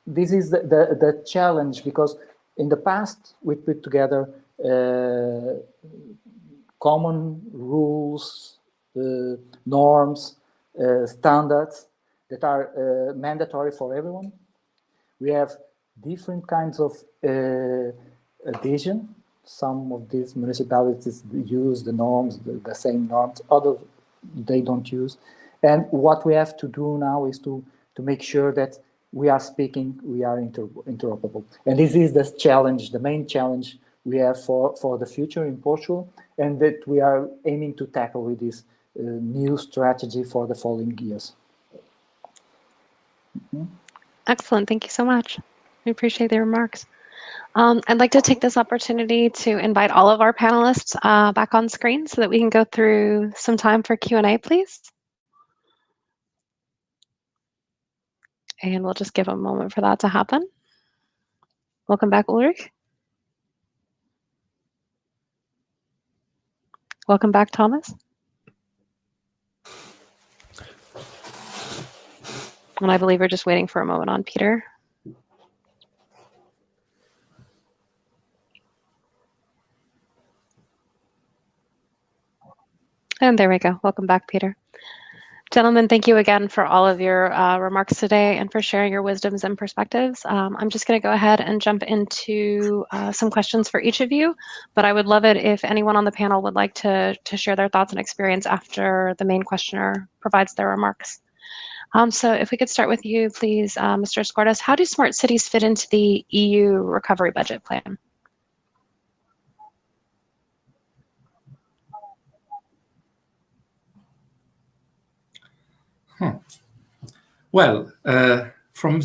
this is the, the, the, challenge because in the past we put together uh, common rules, uh, norms uh, standards that are uh, mandatory for everyone. We have different kinds of uh, adhesion. Some of these municipalities use the norms, the, the same norms, others they don't use. And what we have to do now is to, to make sure that we are speaking, we are inter interoperable. And this is the challenge, the main challenge we have for, for the future in Portugal and that we are aiming to tackle with this uh, new strategy for the following years. Mm -hmm. Excellent, thank you so much. We appreciate the remarks. Um, I'd like to take this opportunity to invite all of our panelists uh, back on screen so that we can go through some time for Q&A, please. And we'll just give a moment for that to happen. Welcome back, Ulrich. Welcome back, Thomas. And I believe we're just waiting for a moment on Peter. And there we go. Welcome back, Peter. Gentlemen, thank you again for all of your uh, remarks today and for sharing your wisdoms and perspectives. Um, I'm just going to go ahead and jump into uh, some questions for each of you, but I would love it if anyone on the panel would like to, to share their thoughts and experience after the main questioner provides their remarks. Um, so if we could start with you, please, uh, Mr. Skordas, how do smart cities fit into the EU recovery budget plan? Hmm. Well, uh, from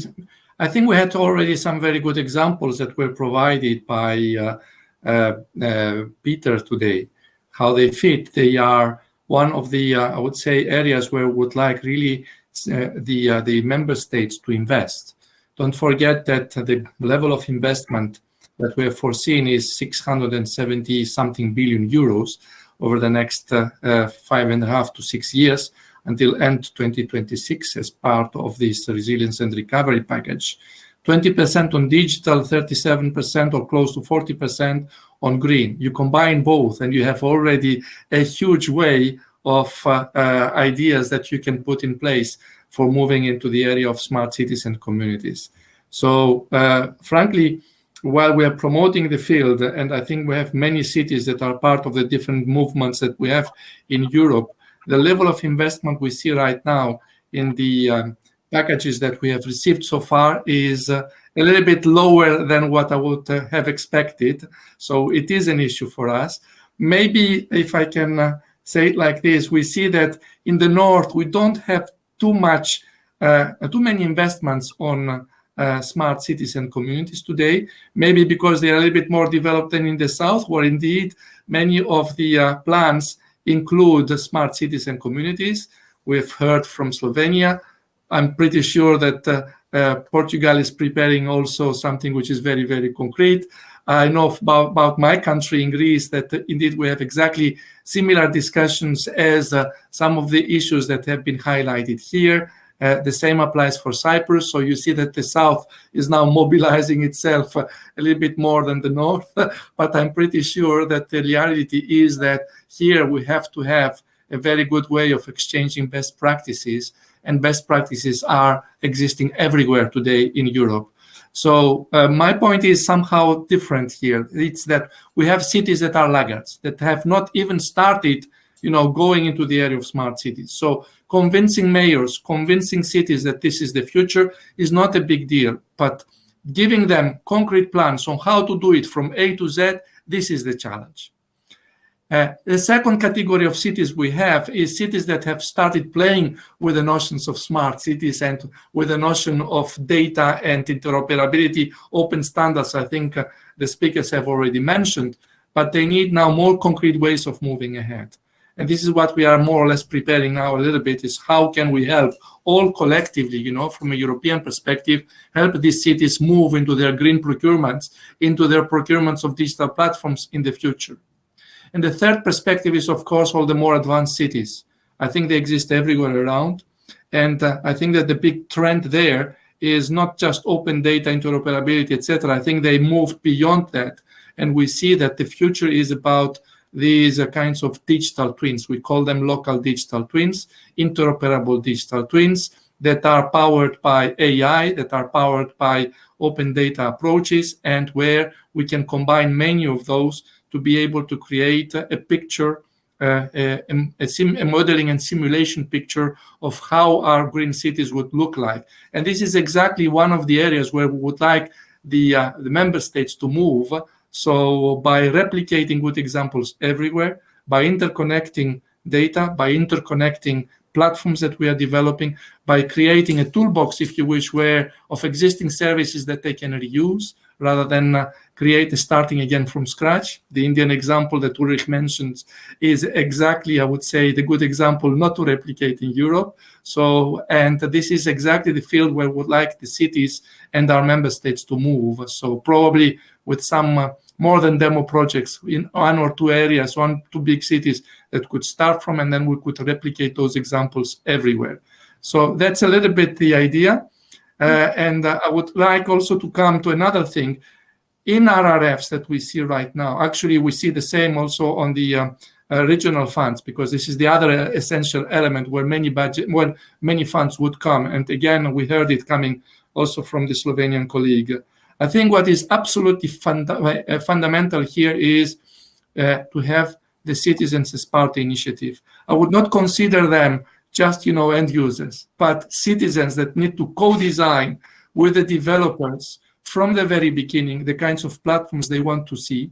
I think we had already some very good examples that were provided by uh, uh, uh Peter today. How they fit, they are one of the uh, I would say areas where we would like really uh, the the member states to invest. Don't forget that the level of investment that we have foreseen is 670 something billion euros over the next five and a half to six years until end 2026 as part of this resilience and recovery package. 20% on digital, 37% or close to 40% on green. You combine both and you have already a huge way of uh, uh, ideas that you can put in place for moving into the area of smart cities and communities. So uh, frankly, while we are promoting the field, and I think we have many cities that are part of the different movements that we have in Europe, the level of investment we see right now in the um, packages that we have received so far is uh, a little bit lower than what I would uh, have expected. So it is an issue for us. Maybe if I can uh, say it like this, we see that in the north, we don't have too much, uh, too many investments on uh, smart cities and communities today, maybe because they are a little bit more developed than in the south, where indeed many of the plans include smart cities and communities. We've heard from Slovenia. I'm pretty sure that uh, uh, Portugal is preparing also something which is very, very concrete. I know about, about my country in Greece that uh, indeed we have exactly similar discussions as uh, some of the issues that have been highlighted here. Uh, the same applies for Cyprus. So you see that the south is now *laughs* mobilizing itself a little bit more than the north. *laughs* but I'm pretty sure that the reality is that here we have to have a very good way of exchanging best practices. And best practices are existing everywhere today in Europe. So uh, my point is somehow different here. It's that we have cities that are laggards, that have not even started you know, going into the area of smart cities. So convincing mayors, convincing cities that this is the future is not a big deal, but giving them concrete plans on how to do it from A to Z, this is the challenge. Uh, the second category of cities we have is cities that have started playing with the notions of smart cities and with the notion of data and interoperability, open standards, I think uh, the speakers have already mentioned, but they need now more concrete ways of moving ahead. And this is what we are more or less preparing now a little bit is how can we help all collectively, you know, from a European perspective, help these cities move into their green procurements, into their procurements of digital platforms in the future. And the third perspective is, of course, all the more advanced cities. I think they exist everywhere around. And uh, I think that the big trend there is not just open data interoperability, etc. I think they moved beyond that. And we see that the future is about these kinds of digital twins. We call them local digital twins, interoperable digital twins that are powered by AI, that are powered by open data approaches, and where we can combine many of those to be able to create a picture, uh, a, a, a, modeling and simulation picture of how our green cities would look like. And this is exactly one of the areas where we would like the, uh, the member states to move. So by replicating good examples everywhere, by interconnecting data, by interconnecting platforms that we are developing, by creating a toolbox, if you wish, where of existing services that they can reuse rather than uh, create starting again from scratch. The Indian example that Ulrich mentions is exactly, I would say, the good example not to replicate in Europe. So, and this is exactly the field where we would like the cities and our member states to move. So probably with some uh, more than demo projects in one or two areas, one, two big cities that could start from, and then we could replicate those examples everywhere. So that's a little bit the idea. Uh, and uh, I would like also to come to another thing. In RRFs that we see right now, actually we see the same also on the uh, uh, regional funds because this is the other uh, essential element where many budget, where many funds would come. And again, we heard it coming also from the Slovenian colleague. I think what is absolutely funda uh, fundamental here is to have the citizens as part of the initiative. I would not consider them just you know end users, but citizens that need to co-design with the developers from the very beginning the kinds of platforms they want to see.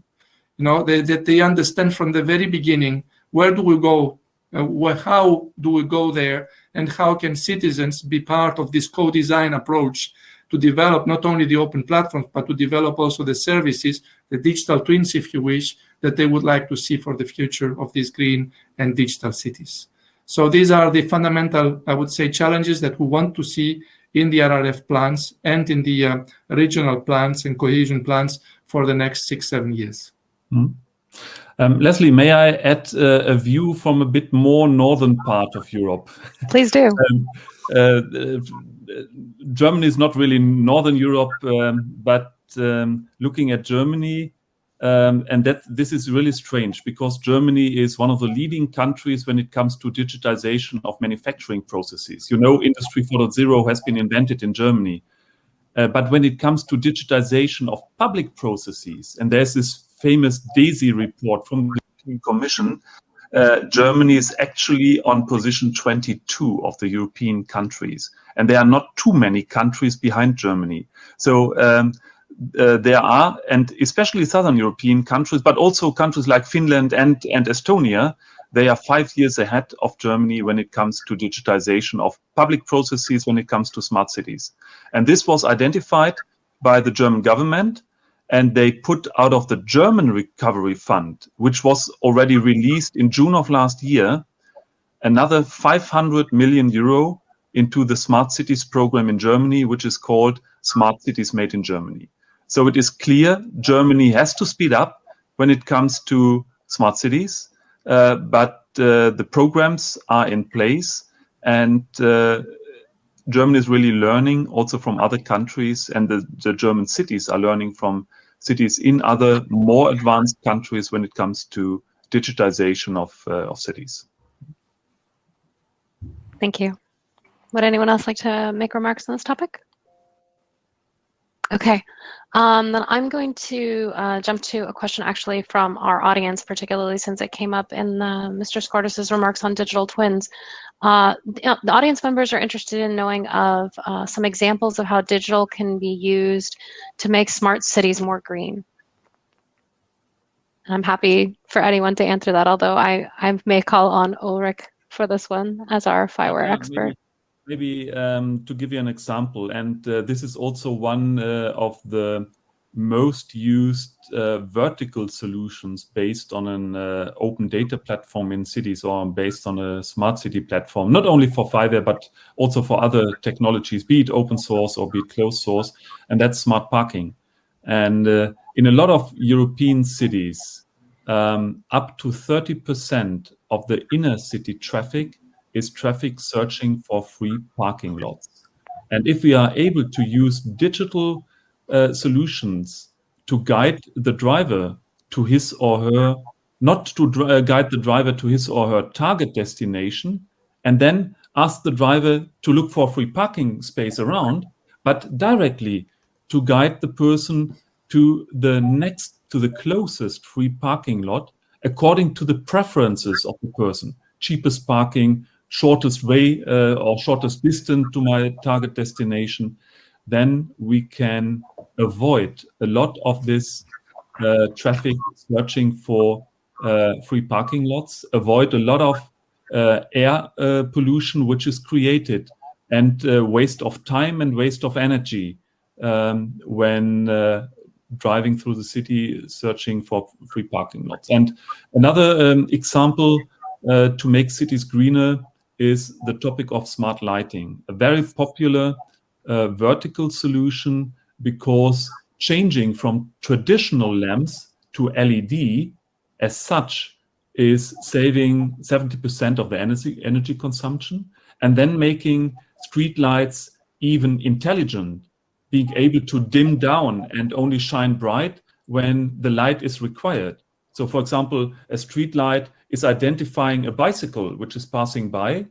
You know they, that they understand from the very beginning where do we go, uh, how do we go there, and how can citizens be part of this co-design approach to develop not only the open platforms, but to develop also the services, the digital twins, if you wish, that they would like to see for the future of these green and digital cities. So these are the fundamental, I would say, challenges that we want to see in the RRF plans and in the uh, regional plans and cohesion plans for the next six, seven years. Mm. Um, Leslie, may I add uh, a view from a bit more northern part of Europe? Please do. *laughs* um, uh, Germany is not really northern Europe, um, but um, looking at Germany, um, and that this is really strange because Germany is one of the leading countries when it comes to digitization of manufacturing processes. You know, Industry 4.0 has been invented in Germany. Uh, but when it comes to digitization of public processes, and there's this famous DESI report from the Commission, uh, Germany is actually on position 22 of the European countries. And there are not too many countries behind Germany. So um, uh, there are, and especially Southern European countries, but also countries like Finland and, and Estonia, they are five years ahead of Germany when it comes to digitization of public processes, when it comes to smart cities. And this was identified by the German government, and they put out of the German Recovery Fund, which was already released in June of last year, another 500 million euro into the Smart Cities program in Germany, which is called Smart Cities Made in Germany. So it is clear Germany has to speed up when it comes to smart cities, uh, but uh, the programs are in place and uh, Germany is really learning also from other countries and the, the, German cities are learning from cities in other more advanced countries when it comes to digitization of, uh, of cities. Thank you. Would anyone else like to make remarks on this topic? Okay, um, then I'm going to uh, jump to a question actually from our audience, particularly since it came up in uh, Mr. Skordas' remarks on digital twins. Uh, the, the, audience members are interested in knowing of uh, some examples of how digital can be used to make smart cities more green. And I'm happy for anyone to answer that, although I, I may call on Ulrich for this one as our FIWARE expert. Maybe maybe um, to give you an example, and uh, this is also one uh, of the most used uh, vertical solutions based on an uh, open data platform in cities or based on a smart city platform, not only for FIWARE, but also for other technologies, be it open source or be it closed source, and that's smart parking. And uh, in a lot of European cities, um, up to 30% of the inner city traffic is traffic searching for free parking lots. And if we are able to use digital uh, solutions to guide the driver to his or her not to uh, guide the driver to his or her target destination and then ask the driver to look for free parking space around, but directly to guide the person to the next, to the closest free parking lot according to the preferences of the person. Cheapest parking, shortest way uh, or shortest distance to my target destination, then we can avoid a lot of this uh, traffic searching for uh, free parking lots, avoid a lot of uh, air uh, pollution which is created and uh, waste of time and waste of energy um, when driving through the city searching for free parking lots. And another um, example to make cities greener is the topic of smart lighting, a very popular uh, vertical solution because changing from traditional lamps to LED as such is saving 70% of the energy, energy consumption and then making street lights even intelligent, being able to dim down and only shine bright when the light is required. So for example, a street light is identifying a bicycle which is passing by,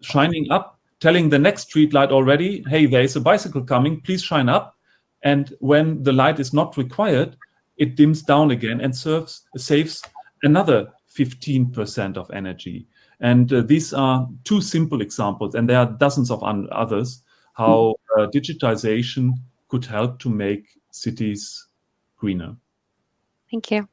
shining up, telling the next street light already, hey, there is a bicycle coming, please shine up. And when the light is not required, it dims down again and serves, saves another 15% of energy. And uh, these are two simple examples, and there are dozens of others, how uh, digitization could help to make cities greener. Thank you.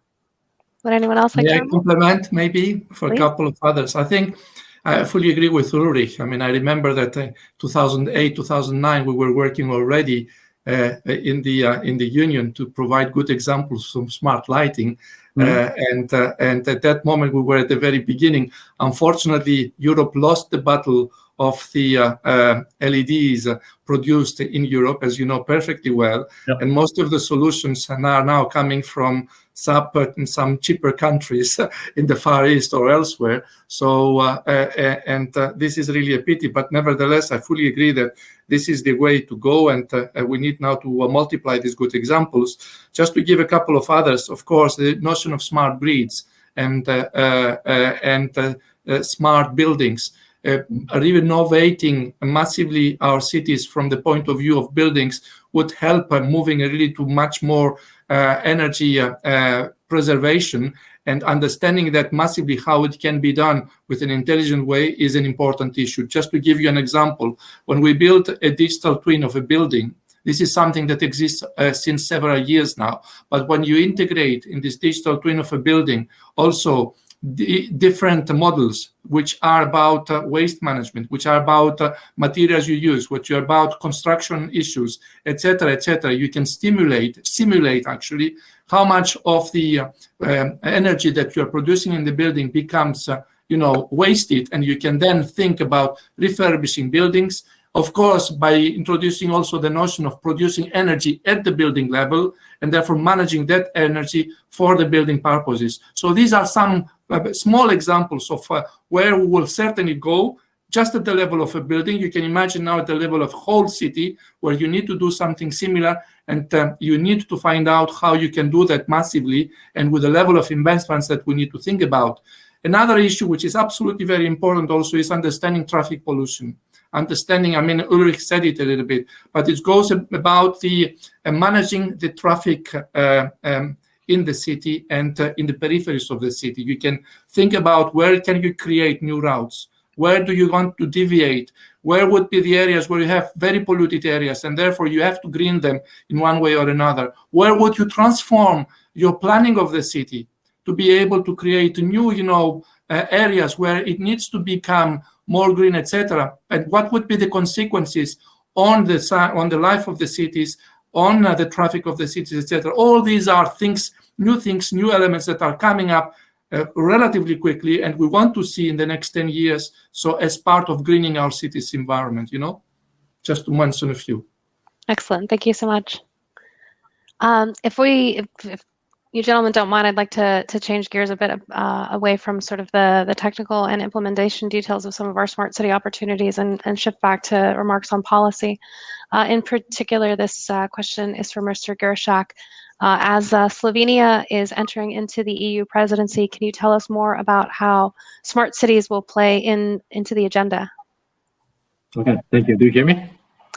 Would anyone else like yeah, to complement maybe for Please. a couple of others? I think I fully agree with Ulrich. I mean, I remember that uh, 2008, 2009, we were working already uh, in the uh, in the union to provide good examples of smart lighting. Mm -hmm. and and at that moment we were at the very beginning. Unfortunately, Europe lost the battle of the uh, uh, LEDs produced in Europe, as you know perfectly well. Yep. And most of the solutions are now coming from in some cheaper countries *laughs* in the Far East or elsewhere. So, uh, uh, and uh, this is really a pity. But nevertheless, I fully agree that this is the way to go, and uh, we need now to multiply these good examples. Just to give a couple of others, of course, the notion of smart breeds and and smart buildings uh, renovating massively our cities from the point of view of buildings would help uh, moving really to much more uh, energy uh, uh, preservation and understanding that massively how it can be done with an intelligent way is an important issue. Just to give you an example, when we build a digital twin of a building, this is something that exists uh, since several years now. But when you integrate in this digital twin of a building also different models which are about uh, waste management, which are about uh, materials you use, which are about construction issues, etc., etc. You can stimulate, simulate actually how much of the uh, um, energy that you are producing in the building becomes, uh, you know, wasted, and you can then think about refurbishing buildings. Of course, by introducing also the notion of producing energy at the building level and therefore managing that energy for the building purposes. So these are some small examples of uh, where we will certainly go just at the level of a building. You can imagine now at the level of whole city where you need to do something similar and uh, you need to find out how you can do that massively and with the level of investments that we need to think about. Another issue which is absolutely very important also is understanding traffic pollution. Understanding, I mean, Ulrich said it a little bit, but it goes about the uh, managing the traffic uh, um, in the city and uh, in the peripheries of the city. You can think about where can you create new routes? Where do you want to deviate? Where would be the areas where you have very polluted areas and therefore you have to green them in one way or another? Where would you transform your planning of the city to be able to create new, you know, uh, areas where it needs to become more green, etc. And what would be the consequences on the on the life of the cities on uh, the traffic of the cities, etc. All these are things, new things, new elements that are coming up uh, relatively quickly, and we want to see in the next 10 years. So as part of greening our cities environment, you know, just to mention a few. Excellent. Thank you so much. Um, if we, if, if, you gentlemen don't mind, I'd like to to change gears a bit uh, away from sort of the the technical and implementation details of some of our smart city opportunities and and shift back to remarks on policy. Uh, in particular, this uh, question is for Mr. Geršak. Uh, as uh, Slovenia is entering into the EU presidency, can you tell us more about how smart cities will play in into the agenda? Okay, thank you. Do you hear me?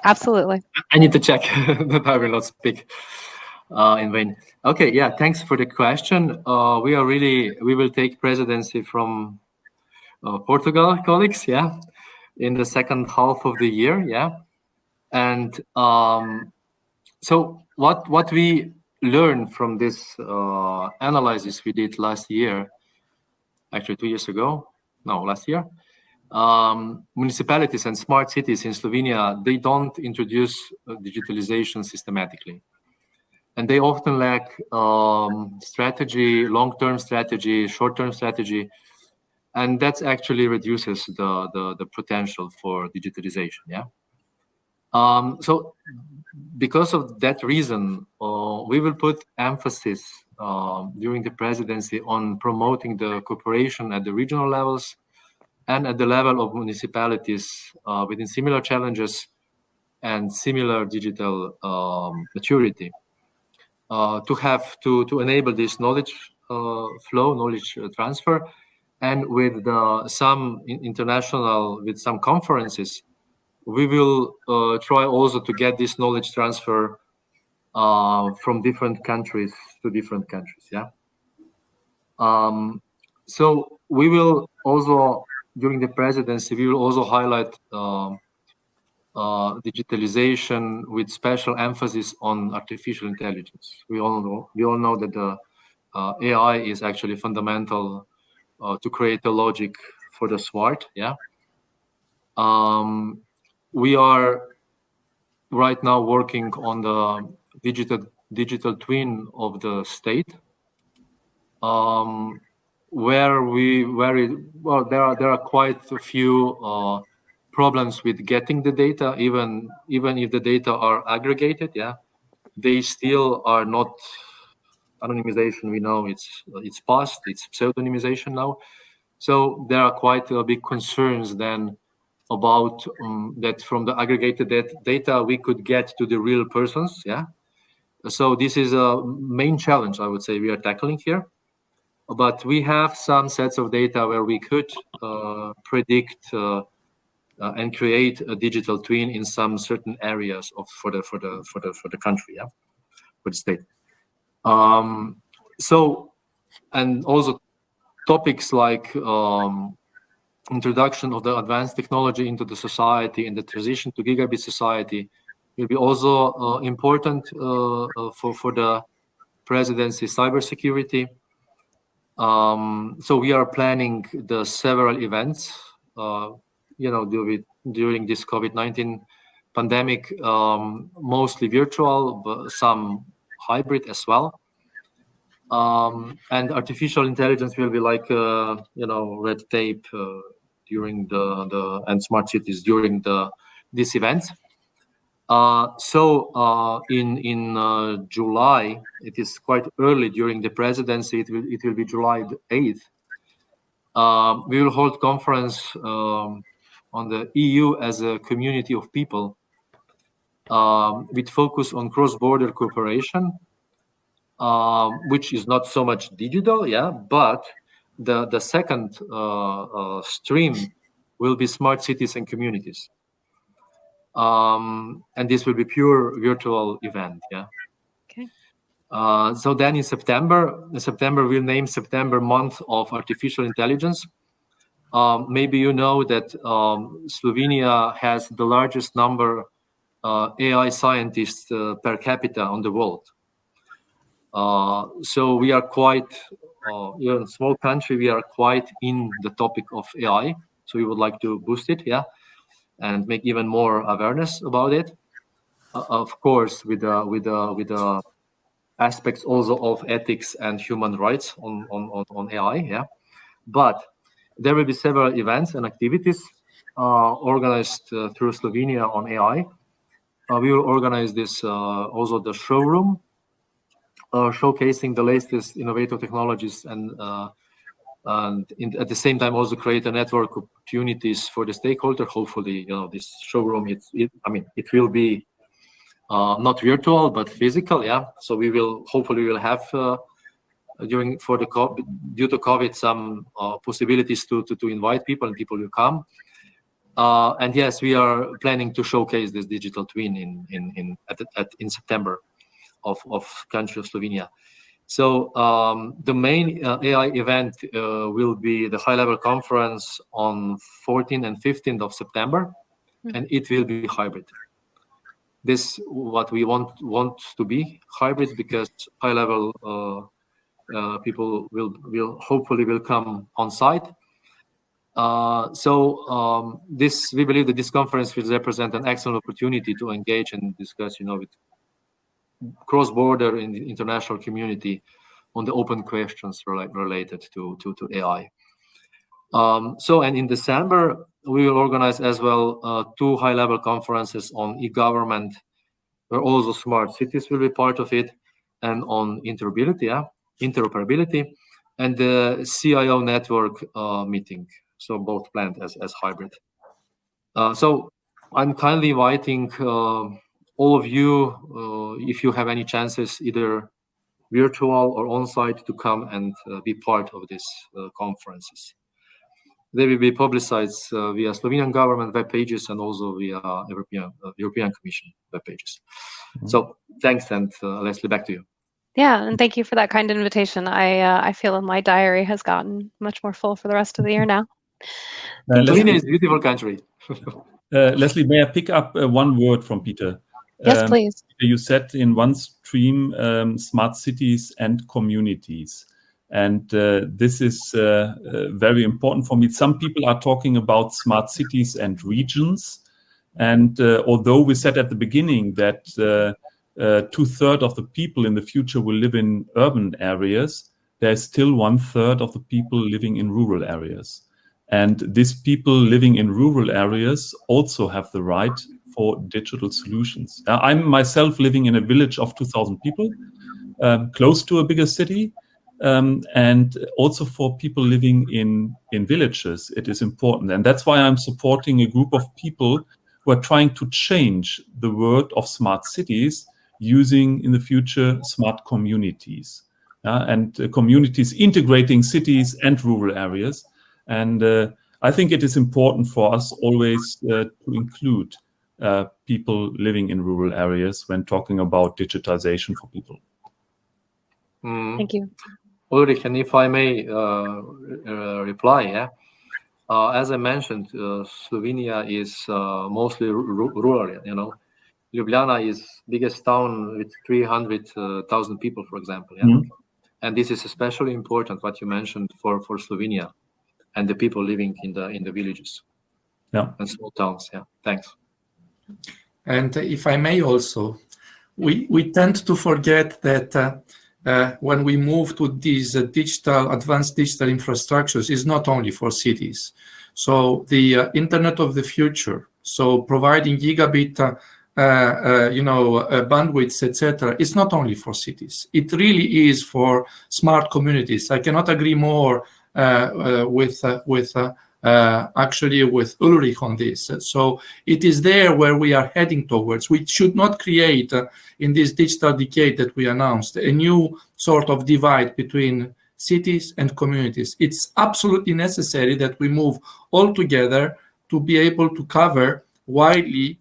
Absolutely. I need to check *laughs* that I will not speak uh, in vain. Okay, yeah, thanks for the question. Uh, we are really, we will take presidency from uh, Portugal colleagues, yeah, in the second half of the year, yeah. And um, so what what we learned from this uh, analysis we did last year, actually two years ago, no, last year, um, municipalities and smart cities in Slovenia, they don't introduce uh, digitalization systematically. And they often lack um, strategy, long-term strategy, short-term strategy, and that actually reduces the, the, the potential for digitalization, yeah? Um, so because of that reason, uh, we will put emphasis uh, during the presidency on promoting the cooperation at the regional levels and at the level of municipalities uh, within similar challenges and similar digital um, maturity. Uh, to have to to enable this knowledge uh, flow, knowledge uh, transfer, and with some international with some conferences, we will uh, try also to get this knowledge transfer from different countries to different countries. Yeah. Um, so we will also during the presidency, we will also highlight um, uh, digitalization with special emphasis on artificial intelligence. We all know we all know that the uh, AI is actually fundamental uh, to create the logic for the smart. Yeah. Um, we are right now working on the digital digital twin of the state. Um, where we very well there are there are quite a few uh, problems with getting the data even even if the data are aggregated yeah they still are not anonymization we know it's it's past it's pseudonymization now so there are quite uh, big concerns then about um, that from the aggregated data we could get to the real persons yeah? So this is a main challenge i would say we are tackling here. But we have some sets of data where we could uh, predict uh, uh, and create a digital twin in some certain areas of for the for the for the for the country, yeah, for the state. Um, so, and also topics like um, introduction of the advanced technology into the society and the transition to gigabit society will be also uh, important uh, uh, for for the presidency cybersecurity um, so we are planning the several events, uh, you know, during, during this COVID-19 pandemic, um, mostly virtual, but some hybrid as well. Um, and artificial intelligence will be like, uh, you know, red tape uh, during the, the, and smart cities during the, these events. Uh, so uh, in in uh, July, it is quite early during the presidency. It will it will be July eighth. Um, we will hold conference um, on the EU as a community of people um, with focus on cross-border cooperation, um, which is not so much digital, yeah, but the the second uh, uh, stream will be smart cities and communities um, and this will be pure virtual event. Yeah. Okay. Uh, so then in September, in September we'll name September month of artificial intelligence. Um, maybe you know that um, Slovenia has the largest number uh, AI scientists uh, per capita on the world. Uh, so we are quite, uh, we're in a small country, we are quite in the topic of AI. So we would like to boost it, yeah and make even more awareness about it. Uh, of course, with the with the with the aspects also of ethics and human rights on on on, AI. Yeah, but there will be several events and activities uh, organized uh, through Slovenia on AI. Uh, we will organize this uh, also the showroom, uh, showcasing the latest innovative technologies and and in, at the same time also create a network opportunities for the stakeholder. Hopefully, you know, this showroom, it's, it, I mean, it will be uh, not virtual but physical. Yeah, so we will hopefully we will have uh, during for the COVID, due to COVID some uh, possibilities to, to to invite people and people will come. Uh, and yes, we are planning to showcase this digital twin in in in at, at in September of of country of Slovenia. So um, the main uh, AI event uh, will be the high-level conference on 14th and 15th of September, mm-hmm. and it will be hybrid. This what we want want to be hybrid because high-level uh, uh people will will hopefully will come on site. Uh, so um, this we believe that this conference will represent an excellent opportunity to engage and discuss, you know, with cross-border in the international community on the open questions related to, to, to AI. Um, so, and in December, we will organize as well uh, two high-level conferences on e-government, where also smart cities will be part of it, and on interoperability, yeah, interoperability, and the CIO network uh, meeting. So both planned as, as hybrid. Uh, so I'm kindly inviting uh, all of you, uh, if you have any chances, either virtual or on-site, to come and uh, be part of these uh, conferences. They will be publicized uh, via Slovenian government web pages and also via European uh, European Commission web pages. Mm -hmm. So thanks, and uh, Leslie, back to you. Yeah, and thank you for that kind invitation. I I feel my diary has gotten much more full for the rest of the year now. Slovenia is a beautiful country. *laughs* Leslie, may I pick up one word from Peter? Yes, um, please. You said in one stream um, smart cities and communities. And uh, this is uh, uh, very important for me. Some people are talking about smart cities and regions. And uh, although we said at the beginning that uh, uh, two-thirds of the people in the future will live in urban areas, there's still one-third of the people living in rural areas. And these people living in rural areas also have the right for digital solutions. I'm myself living in a village of 2,000 people, um, close to a bigger city. Um, and also for people living in, in villages, it is important. And that's why I'm supporting a group of people who are trying to change the world of smart cities using in the future smart communities. Uh, and uh, communities integrating cities and rural areas. And uh, I think it is important for us always uh, to include uh, people living in rural areas when talking about digitization for people. Mm. Thank you. Ulrich, and if I may uh, uh, reply, yeah. Uh, as I mentioned, uh, Slovenia is uh, mostly rural, you know. Ljubljana is biggest town with 300,000 people, for example. Yeah? Mm. And this is especially important, what you mentioned, for, for Slovenia and the people living in the in the villages yeah. and small towns. Yeah, thanks. And if I may also, we, we tend to forget that uh, uh, when we move to these uh, digital, advanced digital infrastructures is not only for cities. So the uh, Internet of the future, so providing gigabit, uh, uh, you know, bandwidths, etc., is not only for cities. It really is for smart communities. I cannot agree more with with uh, actually with Ulrich on this. So it is there where we are heading towards. We should not create uh, in this digital decade that we announced a new sort of divide between cities and communities. It's absolutely necessary that we move all together to be able to cover widely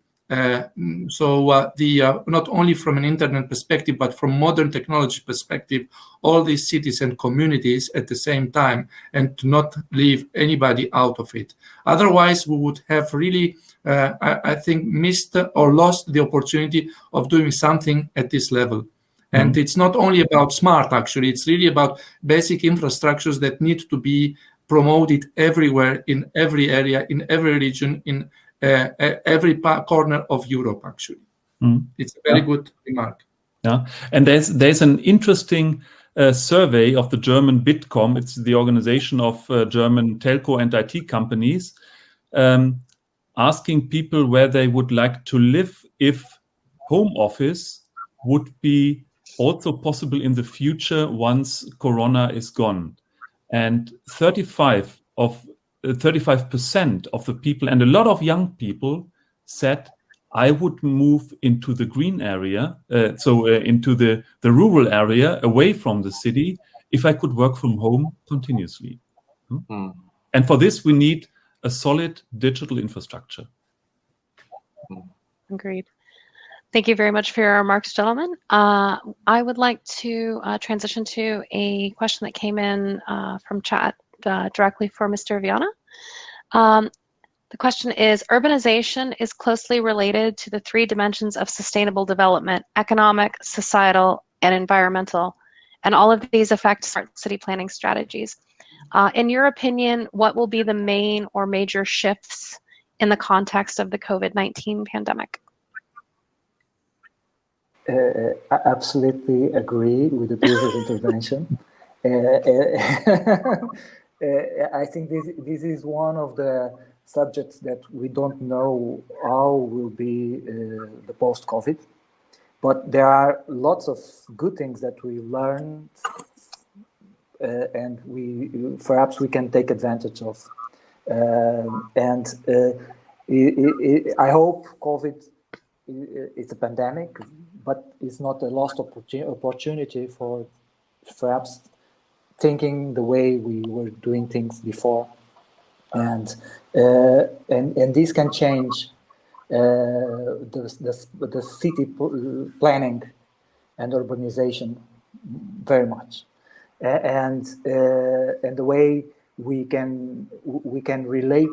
so uh, the uh, not only from an internet perspective, but from modern technology perspective, all these cities and communities at the same time, and to not leave anybody out of it. Otherwise, we would have really, uh, I, I, think, missed or lost the opportunity of doing something at this level. And mm -hmm. it's not only about smart, actually, it's really about basic infrastructures that need to be promoted everywhere, in every area, in every region, in uh, every corner of Europe, actually. Mm. It's a very yeah. good remark. Yeah, and there's there's an interesting uh, survey of the German Bitkom. It's the organization of uh, German telco and IT companies, um, asking people where they would like to live if home office would be also possible in the future once Corona is gone. And 35 of 35% of the people and a lot of young people said, I would move into the green area, uh, so uh, into the, the rural area away from the city, if I could work from home continuously. Hmm? Mm. And for this, we need a solid digital infrastructure. Agreed. Thank you very much for your remarks, gentlemen. Uh, I would like to uh, transition to a question that came in uh, from chat uh, directly for Mr. Viana. Um, the question is, urbanization is closely related to the three dimensions of sustainable development, economic, societal, and environmental. And all of these affect smart city planning strategies. Uh, in your opinion, what will be the main or major shifts in the context of the COVID-19 pandemic? Uh, I absolutely agree with the previous *laughs* intervention. Uh, uh, *laughs* I think this, this is one of the subjects that we don't know how will be uh, the post-COVID, but there are lots of good things that we learned uh, and we perhaps we can take advantage of. Um, and it, it, I hope COVID is a pandemic but it's not a lost opportunity for perhaps thinking the way we were doing things before. And, uh, and, and this can change uh, the, the, the city planning and urbanization very much. And, uh, and the way we can, we can relate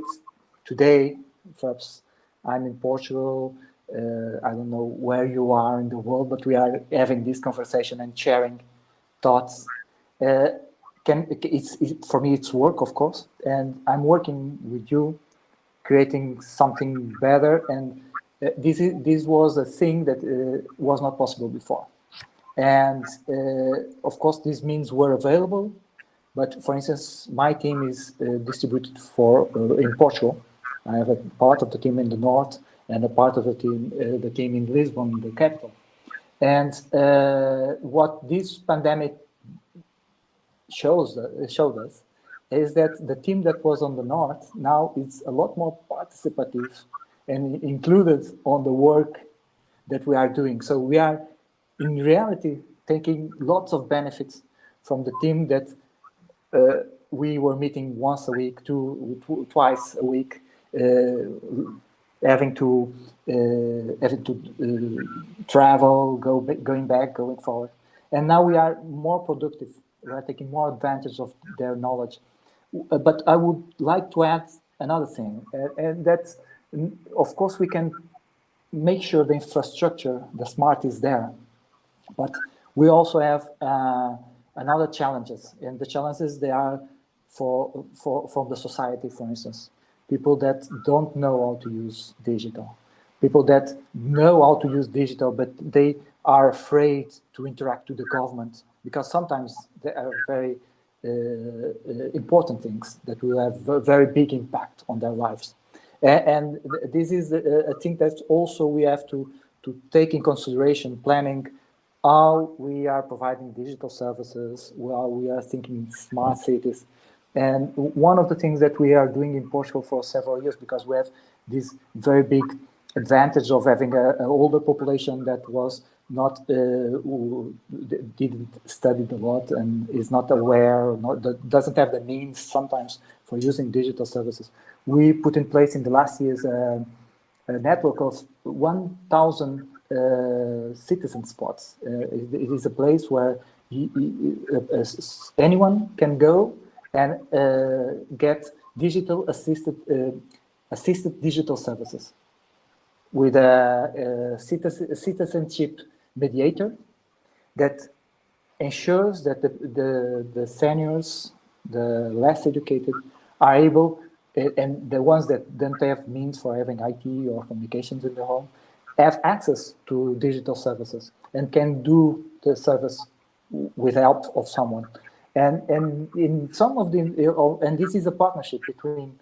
today, perhaps I'm in Portugal, uh, I don't know where you are in the world, but we are having this conversation and sharing thoughts. Uh, can it's it, for me it's work, of course, and I'm working with you, creating something better. And uh, this is this was a thing that uh, was not possible before. And uh, of course, these means we're available. But for instance, my team is uh, distributed for in Portugal. I have a part of the team in the north and a part of the team, uh, the team in Lisbon, the capital. And uh, what this pandemic shows uh, showed us is that the team that was on the north now is a lot more participative and included on the work that we are doing. So we are in reality taking lots of benefits from the team that uh, we were meeting once a week, two, twice a week, uh, having to uh, having to uh, travel, go going back, going forward. And now we are more productive. Are taking more advantage of their knowledge. Uh, but I would like to add another thing, and that's, of course, we can make sure the infrastructure, the smart is there, but we also have uh, another challenges, and the challenges they are for for from the society, for instance. People that don't know how to use digital, people that know how to use digital, but they are afraid to interact with the government because sometimes they are very uh, uh, important things that will have a very big impact on their lives. And, and this is a, a thing that also we have to, to take in consideration planning how we are providing digital services, how we are thinking smart cities, and one of the things that we are doing in Portugal for several years, because we have this very big advantage of having an older population that was not uh, didn't study a lot and is not aware, not, doesn't have the means sometimes for using digital services. We put in place in the last years uh, a network of 1,000 uh, citizen spots. Uh, it, it is a place where he, he, uh, anyone can go and uh, get digital assisted assisted digital services with a, a, citizenship mediator that ensures that the, the, the seniors, the less educated, are able, eh, and the ones that don't have means for having IT or communications in the home, have access to digital services and can do the service with help of someone. And, and in some of the, and this is a partnership between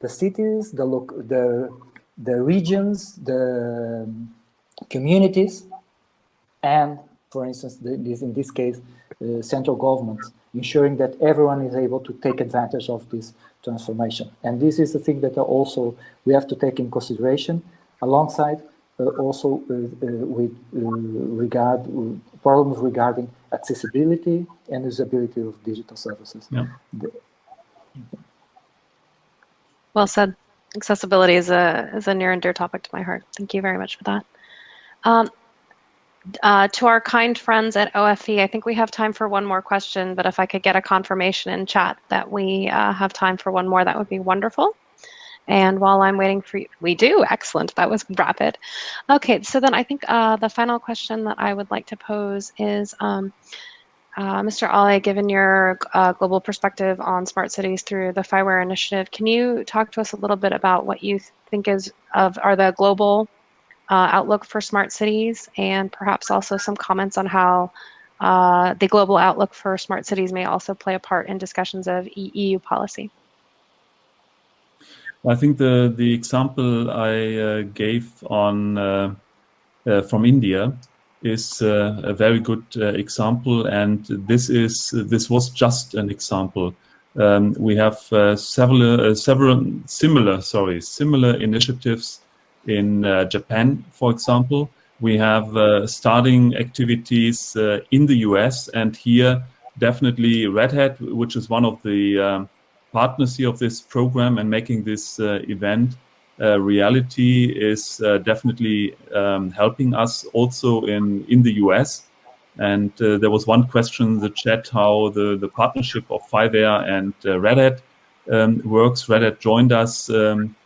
the cities, the, the, the regions, the communities, and for instance, the, this, in this case, uh, central government, ensuring that everyone is able to take advantage of this transformation. And this is the thing that also we have to take in consideration, alongside also with regard problems regarding accessibility and usability of digital services. Yeah. Well said. Accessibility is a is a near and dear topic to my heart. Thank you very much for that. Um, uh, to our kind friends at OFE, I think we have time for one more question, but if I could get a confirmation in chat that we uh, have time for one more, that would be wonderful. And while I'm waiting for you, we do, excellent, that was rapid. Okay, so then I think uh, the final question that I would like to pose is, um, uh, Mr. Ahle, given your uh, global perspective on smart cities through the FIWARE initiative, can you talk to us a little bit about what you think is of are the global uh, outlook for smart cities and perhaps also some comments on how uh, the global outlook for smart cities may also play a part in discussions of EU policy? I think the, the example I uh, gave on uh, from India is uh, a very good uh, example, and this is this was just an example. Um, we have uh, several several similar sorry similar initiatives in Japan, for example. We have starting activities in the US, and here definitely Red Hat, which is one of the um, partners here of this program and making this event uh, reality is uh, definitely um, helping us also in, in the US. And uh, there was one question in the chat how the, the partnership of FIWARE and uh, Red Hat um, works. Red Hat joined us um,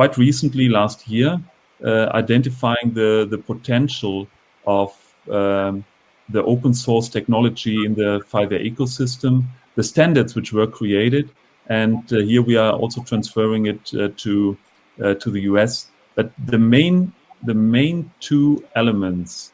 quite recently last year, uh, identifying the, the potential of um, the open source technology in the FIWARE ecosystem, the standards which were created. And uh, here we are also transferring it to uh, to the US. But the main, the main two elements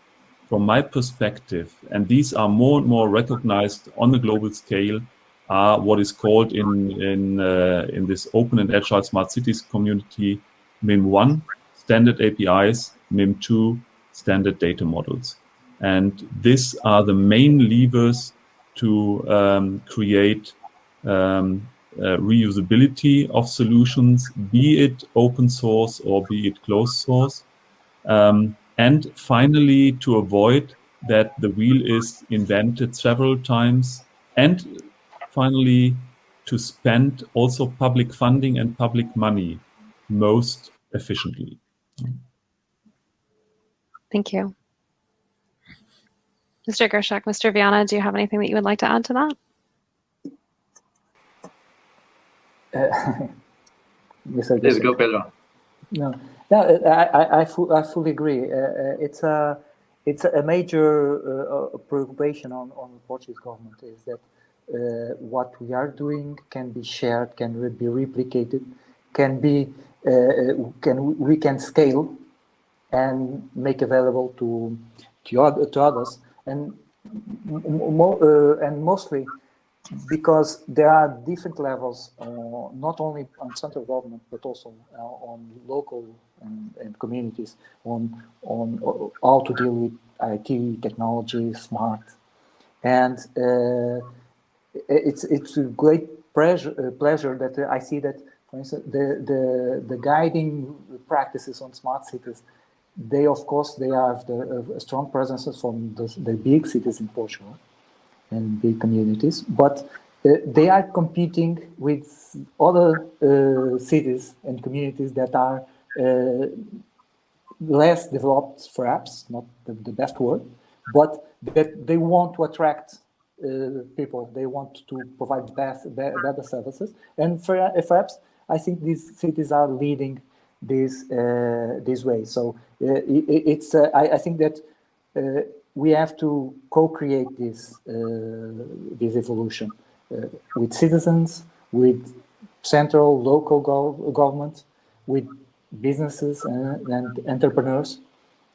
from my perspective, and these are more and more recognized on the global scale, are what is called in in uh, in this open and agile smart cities community MIM1 standard APIs, MIM2 standard data models, and these are the main levers to um, create um, uh, reusability of solutions, be it open source or be it closed source. Um, and finally, to avoid that the wheel is invented several times. And finally, to spend also public funding and public money most efficiently. Thank you. Mr. Geršak, Mr. Viana, do you have anything that you would like to add to that? *laughs* Mr. Let's go, Pedro. No, no, I, I, I, fully agree. Uh, uh, it's a it's a major uh, preoccupation on on the Portuguese government is that uh, what we are doing can be shared, can be replicated, can be uh, can we can scale and make available to to, other, to others and mo uh, and mostly because there are different levels, uh, not only on central government, but also uh, on local and, and, communities, on, on how to deal with IT, technology, smart. And uh, it's, it's a great pleasure, uh, pleasure that I see that, for instance, the, the, the guiding practices on smart cities, they, of course, they have the, a strong presence from the, the big cities in Portugal and big communities, but uh, they are competing with other uh, cities and communities that are uh, less developed, perhaps, not the, the, best word, but that they want to attract uh, people. They want to provide best, better services. And uh, perhaps I think these cities are leading this uh, this way. So it, it's I, I, think that we have to co-create this uh, this evolution uh, with citizens, with central, local go government, with businesses and, and entrepreneurs.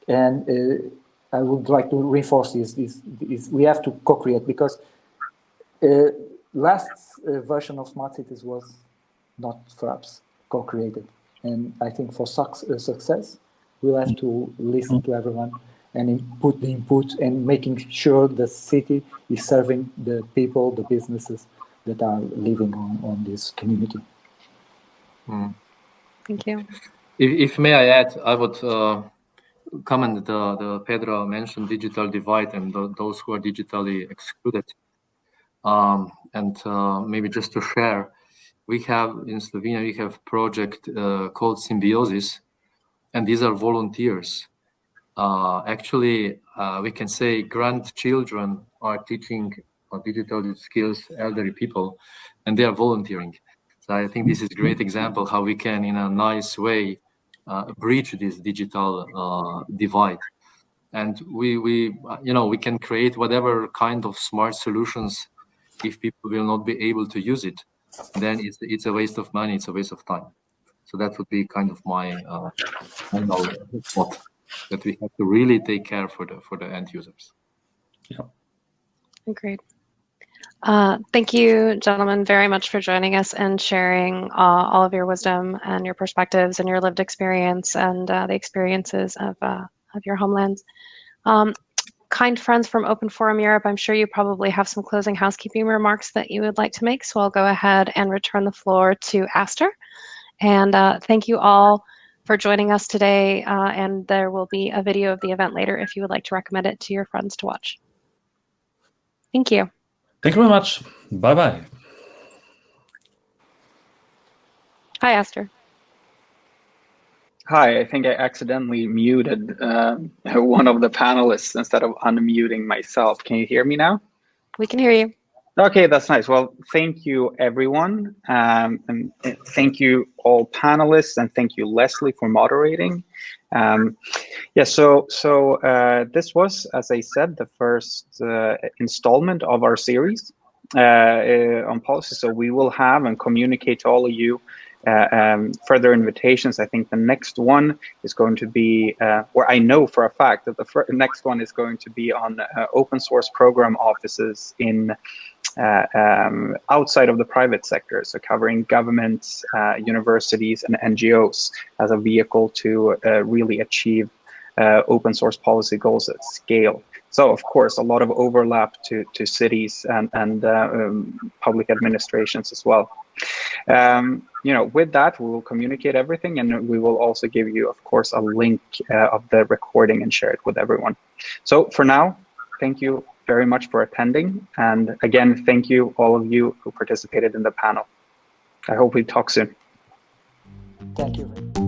And uh, I would like to reinforce this, this, this we have to co-create because uh, last uh, version of smart cities was not perhaps co-created. And I think for su uh, success, we'll have to listen to everyone and input the input and making sure the city is serving the people, the businesses that are living on, on this community. Mm. Thank you. if, if may I add, I would uh, comment the, the Pedro mentioned digital divide and the, those who are digitally excluded. Um, and uh, maybe just to share, we have in Slovenia, we have project uh, called Symbiosis, and these are volunteers. Uh, actually, uh, we can say grandchildren are teaching digital skills elderly people, and they are volunteering. So I think this is a great example how we can, in a nice way, uh, breach this digital uh, divide. And we, we, you know, we can create whatever kind of smart solutions if people will not be able to use it, then it's, it's a waste of money, it's a waste of time. So that would be kind of my uh, thought that we have to really take care for the for the end users. Yeah. Agreed. Uh, thank you, gentlemen, very much for joining us and sharing uh, all of your wisdom and your perspectives and your lived experience and uh, the experiences of, uh, of your homelands. Um, kind friends from Open Forum Europe, I'm sure you probably have some closing housekeeping remarks that you would like to make, so I'll go ahead and return the floor to Astor. And uh, thank you all for joining us today, uh, and there will be a video of the event later if you would like to recommend it to your friends to watch. Thank you. Thank you very much. Bye-bye. Hi, Astor. Hi, I think I accidentally muted uh, *laughs* one of the panelists instead of unmuting myself. Can you hear me now? We can hear you. Okay, that's nice. Well, thank you, everyone. Um, and thank you, all panelists, and thank you, Leslie, for moderating. Um, yeah, so so uh, this was, as I said, the first uh, installment of our series uh, uh on policy. So we will have and communicate to all of you uh, um, further invitations. I think the next one is going to be, uh, or I know for a fact that the next one is going to be on open source program offices in uh, um, outside of the private sector, so covering governments, uh, universities, and NGOs as a vehicle to uh, really achieve uh, open source policy goals at scale. So, of course, a lot of overlap to, to cities and, and uh, um, public administrations as well. Um, you know, with that, we will communicate everything, and we will also give you, of course, a link of the recording and share it with everyone. So, for now, thank you very much for attending. And again, thank you all of you who participated in the panel. I hope we talk soon. Thank you.